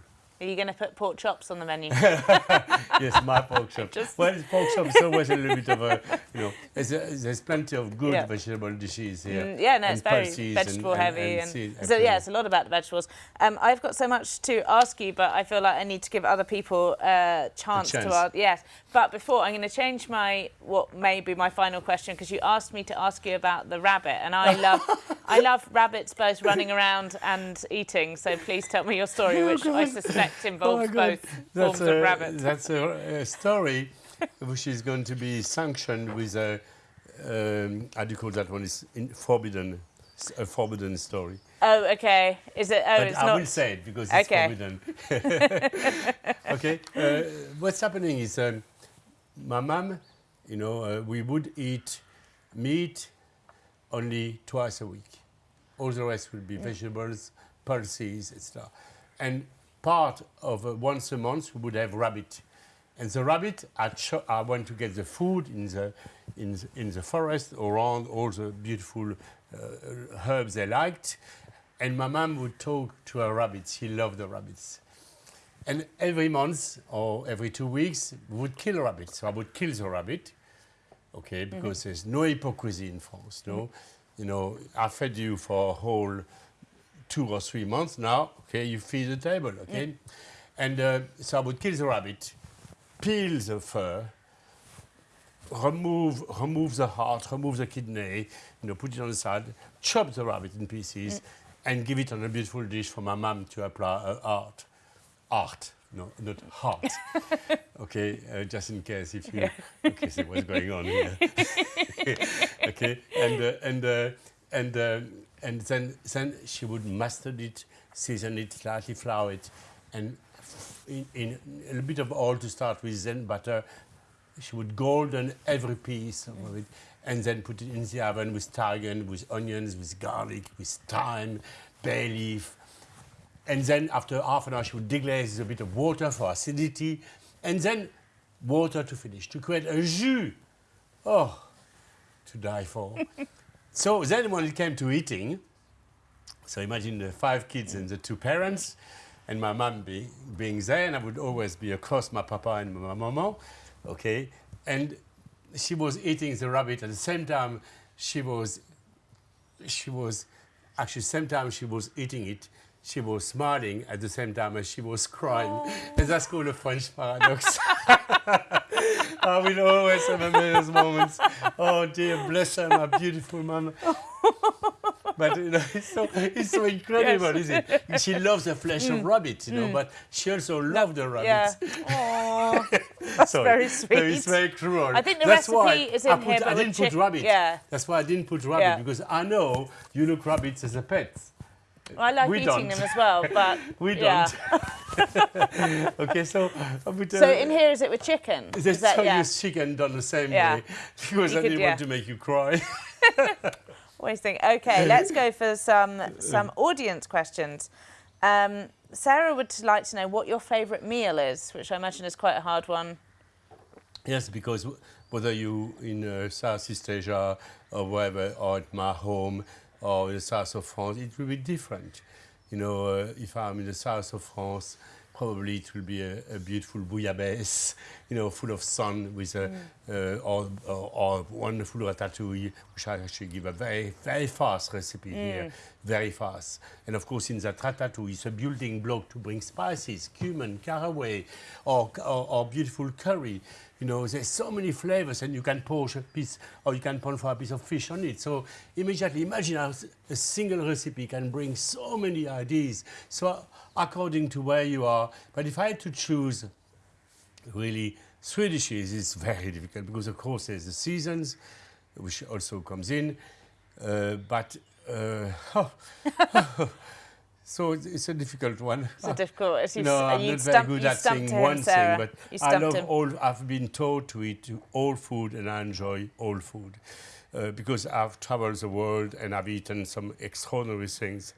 Are you going to put pork chops on the menu? yes, my pork chops. Just- Well, pork chops is always a little bit of a, you know, there's, a, there's plenty of good Yeah. vegetable dishes here. Mm, yeah, no, and it's very vegetable and- heavy, and and, seed- so yeah, it's a lot about the vegetables. Um, I've got so much to ask you, but I feel like I need to give other people a chance, chance. to ask. Yes, but before I'm going to change my what may be my final question because you asked me to ask you about the rabbit, and I love I love rabbits both running around and eating. So please tell me your story, Oh, which I suspect Oh involves God. both forms That's of a, rabbit. That's a, a story which is going to be sanctioned with a, um, how do you call that one? Is in forbidden, a forbidden story. Oh, okay. Is it? Oh, but it's I not. will say it because it's Okay. forbidden. okay. Uh, what's happening is um, my mum, you know, uh, we would eat meat only twice a week. All the rest would be vegetables, pulses, etc. And part of uh, once a month we would have rabbit. And the rabbit, I, went to get the food in the, in the, in the forest around all the beautiful uh, herbs they liked. And my mom would talk to her rabbits. She loved the rabbits. And every month or every two weeks, we would kill a rabbit. So I would kill the rabbit, okay, because there's no hypocrisy in France, no? You know, I fed you for a whole two or three months now, okay, you feed the table, okay? And uh, so I would kill the rabbit, peel the fur, remove, remove the heart, remove the kidney, you know, put it on the side, chop the rabbit in pieces, and give it on a beautiful dish for my mum to apply her art. Art, no, not heart. okay, uh, just in case if you, okay, see what's going on here. okay, and uh, and uh, and uh, and then then she would mustard it, season it, slightly flour it, and in, in a little bit of oil to start with, then butter. She would golden every piece of mm. it, and then put it in the oven with tarragon, with onions, with garlic, with thyme, bay leaf, and then after half an hour she would deglaze with a bit of water for acidity, and then water to finish to create a jus. Oh, to die for. so then when it came to eating, so imagine the five kids and the two parents, and my mum be, being there, and I would always be across my papa and my mama, okay? And she was eating the rabbit at the same time she was, she was, actually same time she was eating it, she was smiling at the same time as she was crying. Oh. And that's called a French paradox. I will always have amazing moments. Oh dear, bless her, my beautiful mama. but you know, it's so it's so incredible, Yes. isn't it? She loves the flesh of mm. rabbits, you know, mm. but she also loves the Yeah. rabbits. Oh, that's Sorry. very So sweet. it's very cruel. I think the That's recipe why is I in put, here, I didn't put rabbit. yeah. That's why I didn't put rabbit Yeah. because I know you look rabbits as a pet. I like we eating don't. them as well, but We yeah. don't. okay, so put. So uh, in here, is it with chicken? They Is that, so yeah. chicken done the same Yeah. way because You I could- didn't yeah. want to make you cry. Always think. Okay, let's go for some some audience questions. Um, Sarah would like to know what your favourite meal is, which I imagine is quite a hard one. yes, because w- whether you in uh, Southeast Asia or wherever, or at my home or in the south of France, it will be different. You know, uh, if I'm in the south of France, probably it will be a, a beautiful bouillabaisse, you know, full of sun with a, uh, or, or, or wonderful ratatouille, which I actually give a very, very fast recipe here, very fast. And of course, in that ratatouille, it's a building block to bring spices, cumin, caraway, or, or, or beautiful curry. You know, there's so many flavors, and you can poach a piece, or you can pan for a piece of fish on it. So immediately, imagine how a single recipe can bring so many ideas. So according to where you are, but if I had to choose, really, Swedishes is very difficult because, of course, there's the seasons, which also comes in, uh, but. Uh, so it's, it's a difficult one. It's a difficult. If you, No, I'm not very good at saying him, one Sarah. thing, but I love him. all. I've been taught to eat all food, and I enjoy all food uh, because I've traveled the world and I've eaten some extraordinary things.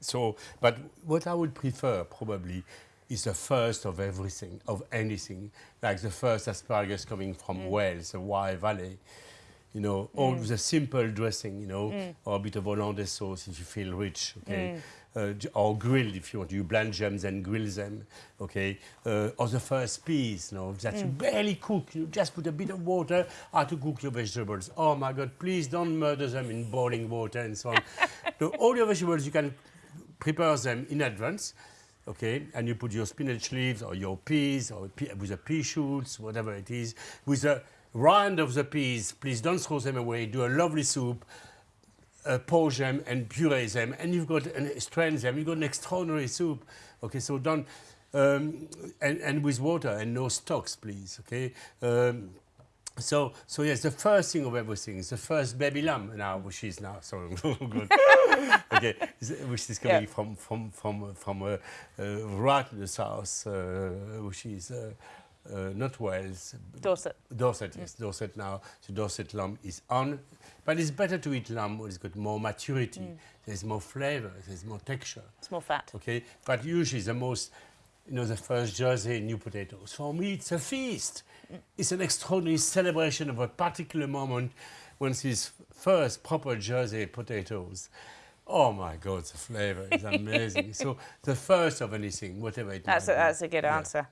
So, but what I would prefer probably is the first of everything, of anything, like the first asparagus coming from Mm. Wales, the Wye Valley. You know, all the simple dressing, you know, Mm. or a bit of hollandaise sauce if you feel rich, okay? Uh, or grilled if you want. You blanch them and grill them, okay? Uh, or the first peas, you know, that you barely cook. You just put a bit of water how to cook your vegetables. Oh my God, please don't murder them in boiling water and so on. so all your vegetables, you can prepare them in advance, okay? And you put your spinach leaves or your peas or pea, with the pea shoots, whatever it is. With the rind of the peas, please don't throw them away. Do a lovely soup, uh, poach them and puree them, and you've got an strain them. You've got an extraordinary soup. Okay, so don't. Um, and, and with water and no stocks, please. Okay. Um, so, so yes, the first thing of everything is the first baby lamb now, which is now sorry, good. okay, which is coming Yeah. from from from uh, from uh, uh, right in the south, uh, which is uh, not Wales, Dorset. Dorset, yes, Dorset now. The Dorset lamb is on, but it's better to eat lamb when it's got more maturity. There's more flavor, there's more texture. It's more fat. Okay, but usually the most, you know, the first Jersey new potatoes. For me, it's a feast. It's an extraordinary celebration of a particular moment when it's first proper Jersey potatoes. Oh my God, the flavor is amazing. so the first of anything, whatever it That's a, be. that's a good Yeah. answer.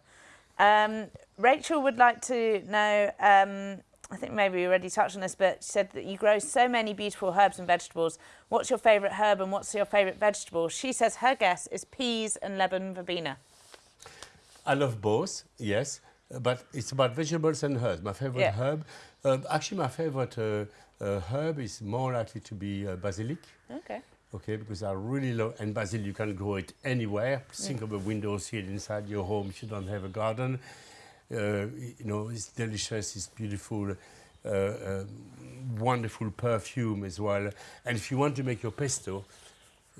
Um, Rachel would like to know. Um, I think maybe we already touched on this, but she said that you grow so many beautiful herbs and vegetables. What's your favourite herb and what's your favourite vegetable? She says her guess is peas and lemon verbena. I love both, yes, but it's about vegetables and herbs. My favorite Yeah. herb, uh, actually, my favorite uh, uh, herb is more likely to be uh, basilic. Okay. Okay, because they are really low, and basil you can grow it anywhere. Think of a window windowsill inside your home if you don't have a garden. Uh, you know, it's delicious, it's beautiful, uh, um, wonderful perfume as well. And if you want to make your pesto,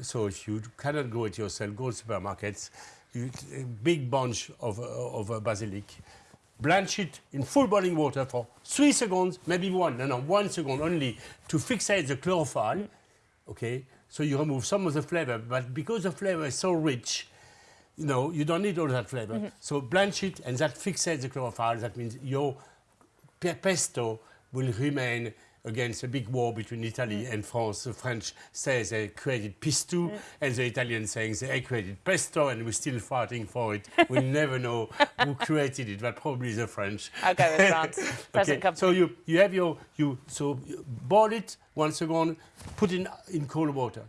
so if you cannot grow it yourself, go to supermarkets, you, a big bunch of, uh, of uh, basilic, blanch it in full boiling water for three seconds, maybe one, no, no, one second only, to fixate the chlorophyll, okay? So you remove some of the flavor, but because the flavor is so rich, you know, you don't need all that flavor. Mm-hmm. So blanch it, and that fixates the chlorophyll. That means your pesto will remain against a big war between Italy mm. and France. The French say they created pistou, mm. and the Italians saying they created pesto, and we're still fighting for it. We'll never know who created it, but probably the French. I'll with France. Company. So you, you have your, you, so you boil it one second, put it in, in cold water.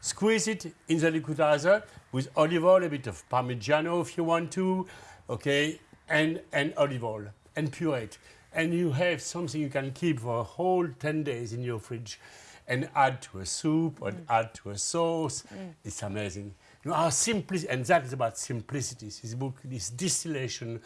Squeeze it in the liquidizer with olive oil, a bit of Parmigiano if you want to, okay? and, and olive oil and puree And you have something you can keep for a whole 10 days in your fridge and add to a soup or mm. add to a sauce. Mm. It's amazing. You know, our simplicity, and that is about simplicity. This book, this distillation,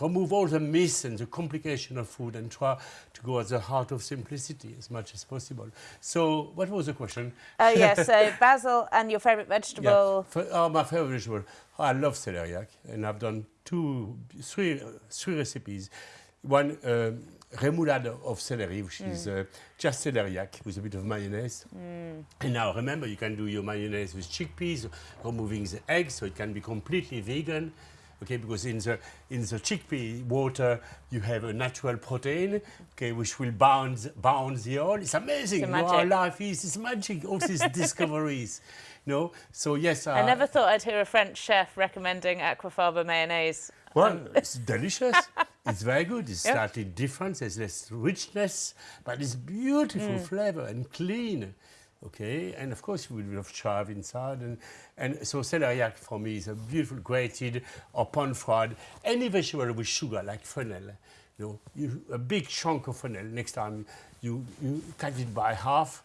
remove all the myths and the complication of food and try to go at the heart of simplicity as much as possible. So, what was the question? Oh, yes, so basil and your favourite vegetable? Yeah. Oh, my favourite vegetable. Oh, I love celeriac, and I've done two, three, three recipes. One, um, remoulade of celery, which mm. is uh, just celeriac with a bit of mayonnaise. Mm. And now remember, you can do your mayonnaise with chickpeas, removing the eggs, so it can be completely vegan. Okay, because in the in the chickpea water you have a natural protein, okay, which will bound bound the oil. It's amazing. It's our life is it's magic. All these discoveries. No, so yes. Uh, I never thought I'd hear a French chef recommending aquafaba mayonnaise. Well, um, it's delicious. It's very good. It's yep. slightly different. There's less richness, but it's beautiful mm. flavor and clean. Okay, and of course we will have chive inside, and and so celeriac for me is a beautiful grated or pan fried. Any vegetable with sugar like fennel, you know, you, a big chunk of fennel. Next time you you cut it by half,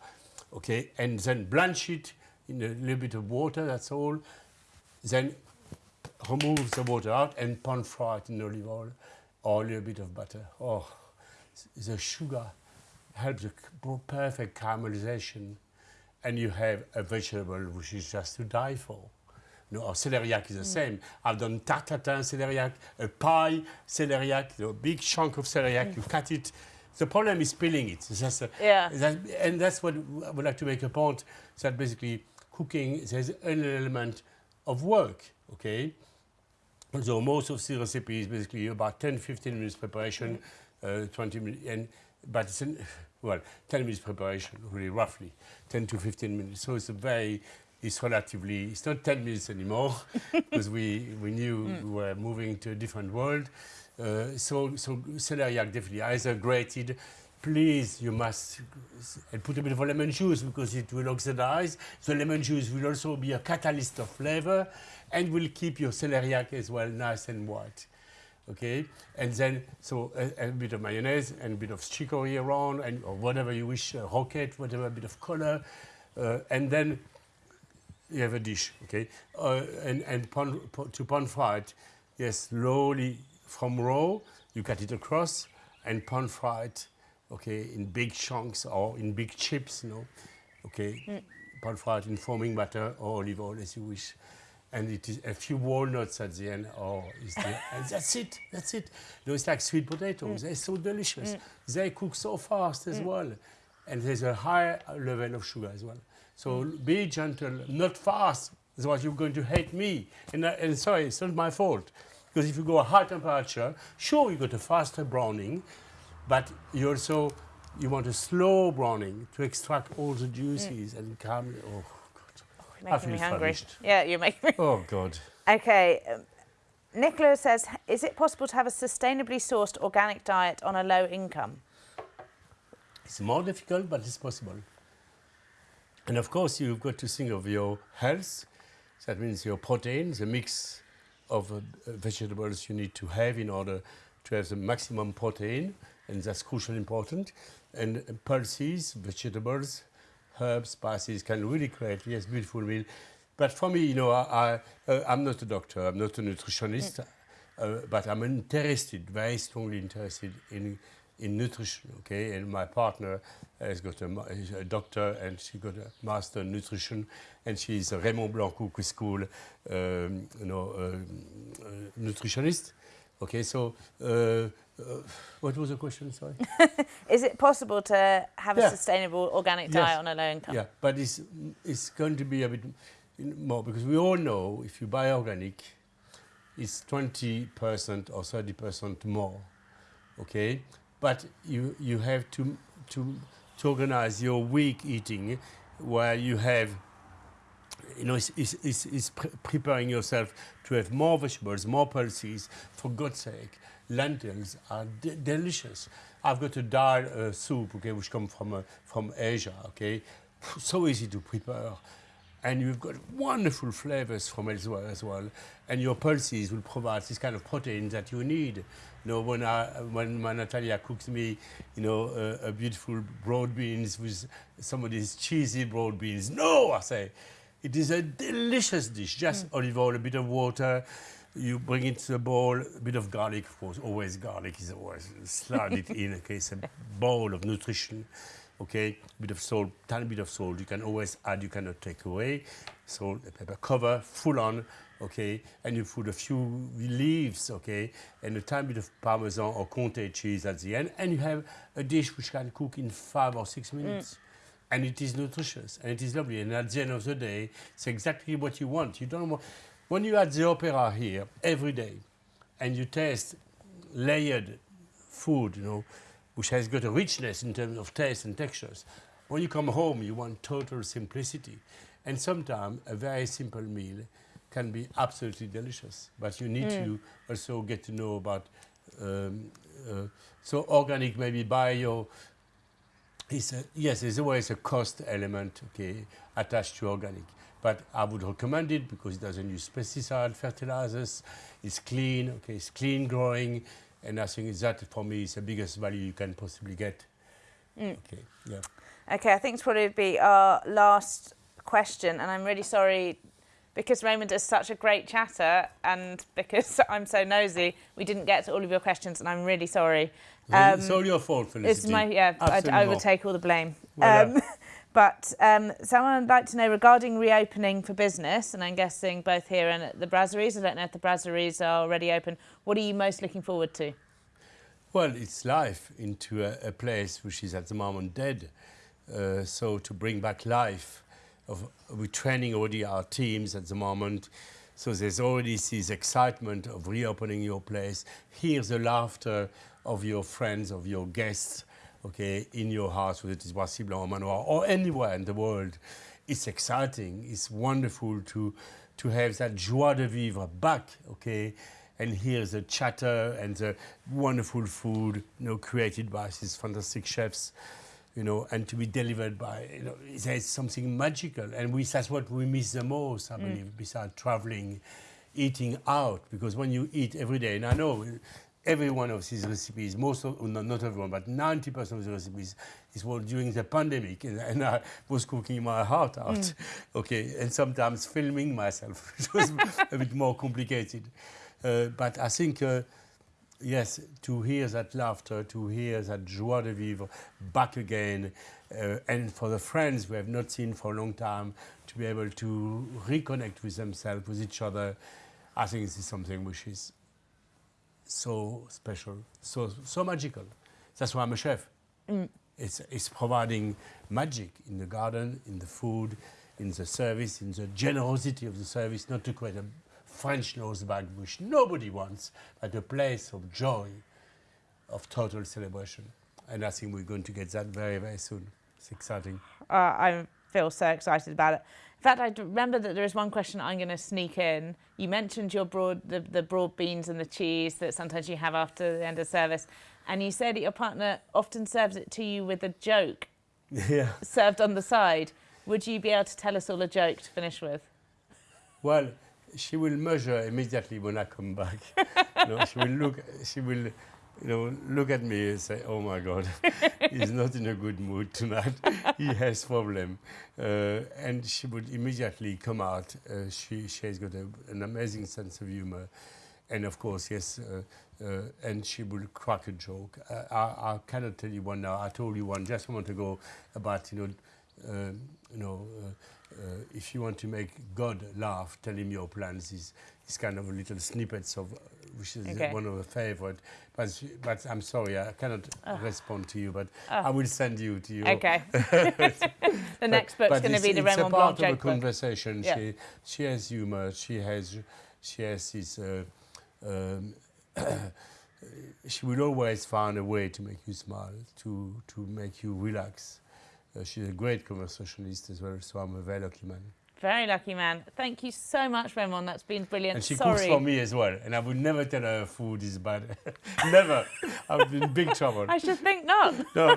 okay, and then blanch it in a little bit of water. That's all. Then remove the water out and pan fry it in olive oil or a little bit of butter. Oh, the sugar helps the perfect caramelization and you have a vegetable which is just to die for. Know, or celeriac is the mm. same. I've done tarte tatin celeriac, a pie celeriac, you know, big chunk of celeriac, mm. you cut it. The problem is peeling it. That's a, yeah. That, and that's what I would like to make a point, that basically cooking, there's an element of work, okay? So most of the recipes basically about 10, 15 minutes preparation, uh, 20 minutes, and, but it's, an, well, 10 minutes preparation, really roughly, 10 to 15 minutes. So it's a very, it's relatively, it's not 10 minutes anymore, because we, we knew mm. we were moving to a different world. Uh, so, so celeriac definitely either grated, please, you must put a bit of lemon juice because it will oxidize. The lemon juice will also be a catalyst of flavor and will keep your celeriac as well nice and white. Okay, and then so a, a bit of mayonnaise and a bit of chicory around, and or whatever you wish, uh, rocket, whatever, a bit of color, uh, and then you have a dish. Okay, uh, and and pan, to pan fry it, yes, slowly from raw, you cut it across and pan fry it. Okay, in big chunks or in big chips, you know. Okay, mm. pan it in foaming butter or olive oil as you wish and it is a few walnuts at the end. Oh, and that's it. That's it. You know, it's like sweet potatoes. Mm. They're so delicious. Mm. They cook so fast as mm. well, and there's a high level of sugar as well. So mm. be gentle, not fast. Otherwise, you're going to hate me. And, uh, and sorry, it's not my fault. Because if you go a high temperature, sure, you got a faster browning, but you also you want a slow browning to extract all the juices mm. and caramel. Oh God, making me hungry. Yeah, you're making me. Oh, God. Okay. Um, Nicola says, is it possible to have a sustainably sourced organic diet on a low income? It's more difficult, but it's possible. And of course, you've got to think of your health. That means your protein, the mix of uh, vegetables you need to have in order to have the maximum protein, and that's crucially important. And pulses, vegetables, herbs, spices can really create yes beautiful meal. But for me, you know, I, I uh, I'm not a doctor, I'm not a nutritionist, mm. uh, but I'm interested, very strongly interested in in nutrition. Okay, and my partner has got a, a doctor and she got a master in nutrition, and she's a Raymond Blanc Cookery School, um, you know, uh, uh nutritionist. Okay, so uh, uh, what was the question, sorry? Is it possible to have yeah. a sustainable organic diet yes. on a low income? Yeah, but it's, it's going to be a bit more because we all know if you buy organic, it's 20% or 30% more, okay? But you, you have to, to, to organize your week eating where you have you know, it's, it's, it's pre preparing yourself to have more vegetables, more pulses. For God's sake, lentils are de delicious. I've got a dal uh, soup, okay, which comes from uh, from Asia, okay. So easy to prepare. and you've got wonderful flavors from elsewhere as well. And your pulses will provide this kind of protein that you need. You know, when, I, when my Natalia cooks me, you know, a, a beautiful broad beans with some of these cheesy broad beans, no, I say, it is a delicious dish. Just mm. olive oil, a bit of water, you bring it to the bowl, a bit of garlic, of course, always garlic is always, slide it in, okay, it's a bowl of nutrition okay, a bit of salt, tiny bit of salt. You can always add, you cannot take away. Salt, a pepper, cover, full on, okay, and you put a few leaves, okay, and a tiny bit of Parmesan or Comté cheese at the end, and you have a dish which can cook in five or six minutes. Mm. And it is nutritious, and it is lovely. And at the end of the day, it's exactly what you want. You don't want, when you're at the opera here every day, and you taste layered food, you know, which has got a richness in terms of taste and textures. When you come home, you want total simplicity. And sometimes a very simple meal can be absolutely delicious. But you need mm. to also get to know about, um, uh, so organic, maybe bio, yes, there's always a cost element, okay, attached to organic. But I would recommend it because it doesn't use pesticide, fertilizers, it's clean, okay, it's clean growing, and I think that for me is the biggest value you can possibly get. Mm. Okay, yeah. Okay, I think it's probably be our last question, and I'm really sorry because Raymond is such a great chatter and because I'm so nosy, we didn't get to all of your questions, and I'm really sorry. Um, it's all your fault, Felicity. It's my yeah. I, I would take all the blame. Well um, But um, someone would like to know regarding reopening for business, and I'm guessing both here and at the brasseries. I don't know if the brasseries are already open. What are you most looking forward to? Well, it's life into a, a place which is at the moment dead. Uh, so to bring back life, of, we're training already our teams at the moment. So there's already this excitement of reopening your place. Hear the laughter of your friends, of your guests okay, in your house, whether it is Boissy or Manoir or anywhere in the world, it's exciting. It's wonderful to, to have that joie de vivre back, okay, and hear the chatter and the wonderful food, you know, created by these fantastic chefs, you know, and to be delivered by, you know, there's something magical. And we, that's what we miss the most, I mm. believe, besides traveling, eating out, because when you eat every day, and I know every one of these recipes, most of, not, not everyone, but 90% of the recipes is what during the pandemic, and, and, I was cooking my heart out, mm. okay, and sometimes filming myself, which was a bit more complicated. Uh, but I think, uh, yes, to hear that laughter, to hear that joie de vivre back again, uh, and for the friends we have not seen for a long time, to be able to reconnect with themselves, with each other, I think this is something which is so special, so, so magical. That's why I'm a chef. Mm. It's, it's providing magic in the garden, in the food, in the service, in the generosity of the service, not to create a French nose bag, which nobody wants, but a place of joy, of total celebration. And I think we're going to get that very, very soon. It's exciting. Uh, I feel so excited about it. In fact, I remember that there is one question I'm going to sneak in. You mentioned your broad, the, the broad beans and the cheese that sometimes you have after the end of service, and you said that your partner often serves it to you with a joke yeah. served on the side. Would you be able to tell us all a joke to finish with? Well, she will measure immediately when I come back. you know, she will look. She will you know, look at me and say, oh my God, he's not in a good mood tonight. he has problem. Uh, and she would immediately come out. Uh, she, she has got a, an amazing sense of humor. And of course, yes, uh, uh and she will crack a joke. Uh, I, I, cannot tell you one now. I told you one just a moment ago about, you know, um, you know, uh, if you want to make God laugh, tell him your plans. Is, is kind of a little snippets of which is okay. one of the favorite. But, but I'm sorry, I cannot oh. respond to you, but oh. I will send you to you. Okay. the next book's going to be the Raymond Blanc joke It's part of a conversation. Yeah. She, she has humor. She has, she has this... Uh, um, she will always find a way to make you smile, to, to make you relax. Uh, she's a great conversationalist as well, so I'm a very lucky man. Very lucky man. Thank you so much, Raymond. That's been brilliant. And she Sorry. cooks for me as well. And I would never tell her food is bad. never. I would be in big trouble. I should think not. no,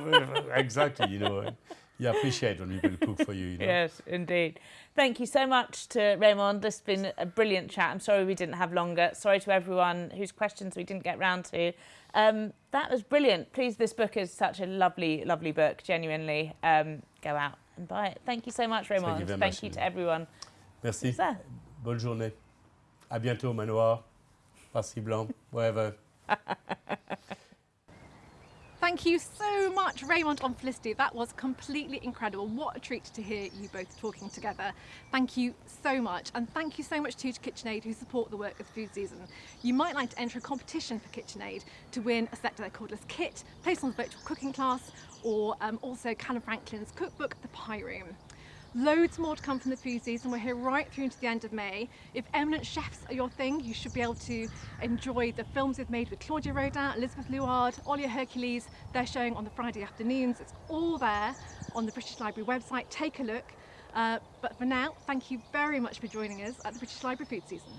exactly. You know, you appreciate when we people cook for you. you know? Yes, indeed. Thank you so much to Raymond. This has been a brilliant chat. I'm sorry we didn't have longer. Sorry to everyone whose questions we didn't get round to. Um, that was brilliant. Please, this book is such a lovely, lovely book. Genuinely, um, go out and buy it. Thank you so much, Raymond. you very Thank much, you to everyone. Merci. Bonne journée. À bientôt, Manoir. Parci Blanc, wherever. Thank you so much, Raymond and Felicity. That was completely incredible. What a treat to hear you both talking together. Thank you so much. And thank you so much too to KitchenAid who support the work of Food Season. You might like to enter a competition for KitchenAid to win a Select Their Cordless kit, place on the virtual cooking class, or um, also Calum Franklin's cookbook, The Pie Room. Loads more to come from the food season. We're here right through to the end of May. If eminent chefs are your thing, you should be able to enjoy the films we've made with Claudia Roden, Elizabeth Luard, Olia Hercules. They're showing on the Friday afternoons. It's all there on the British Library website. Take a look. Uh, but for now, thank you very much for joining us at the British Library Food Season.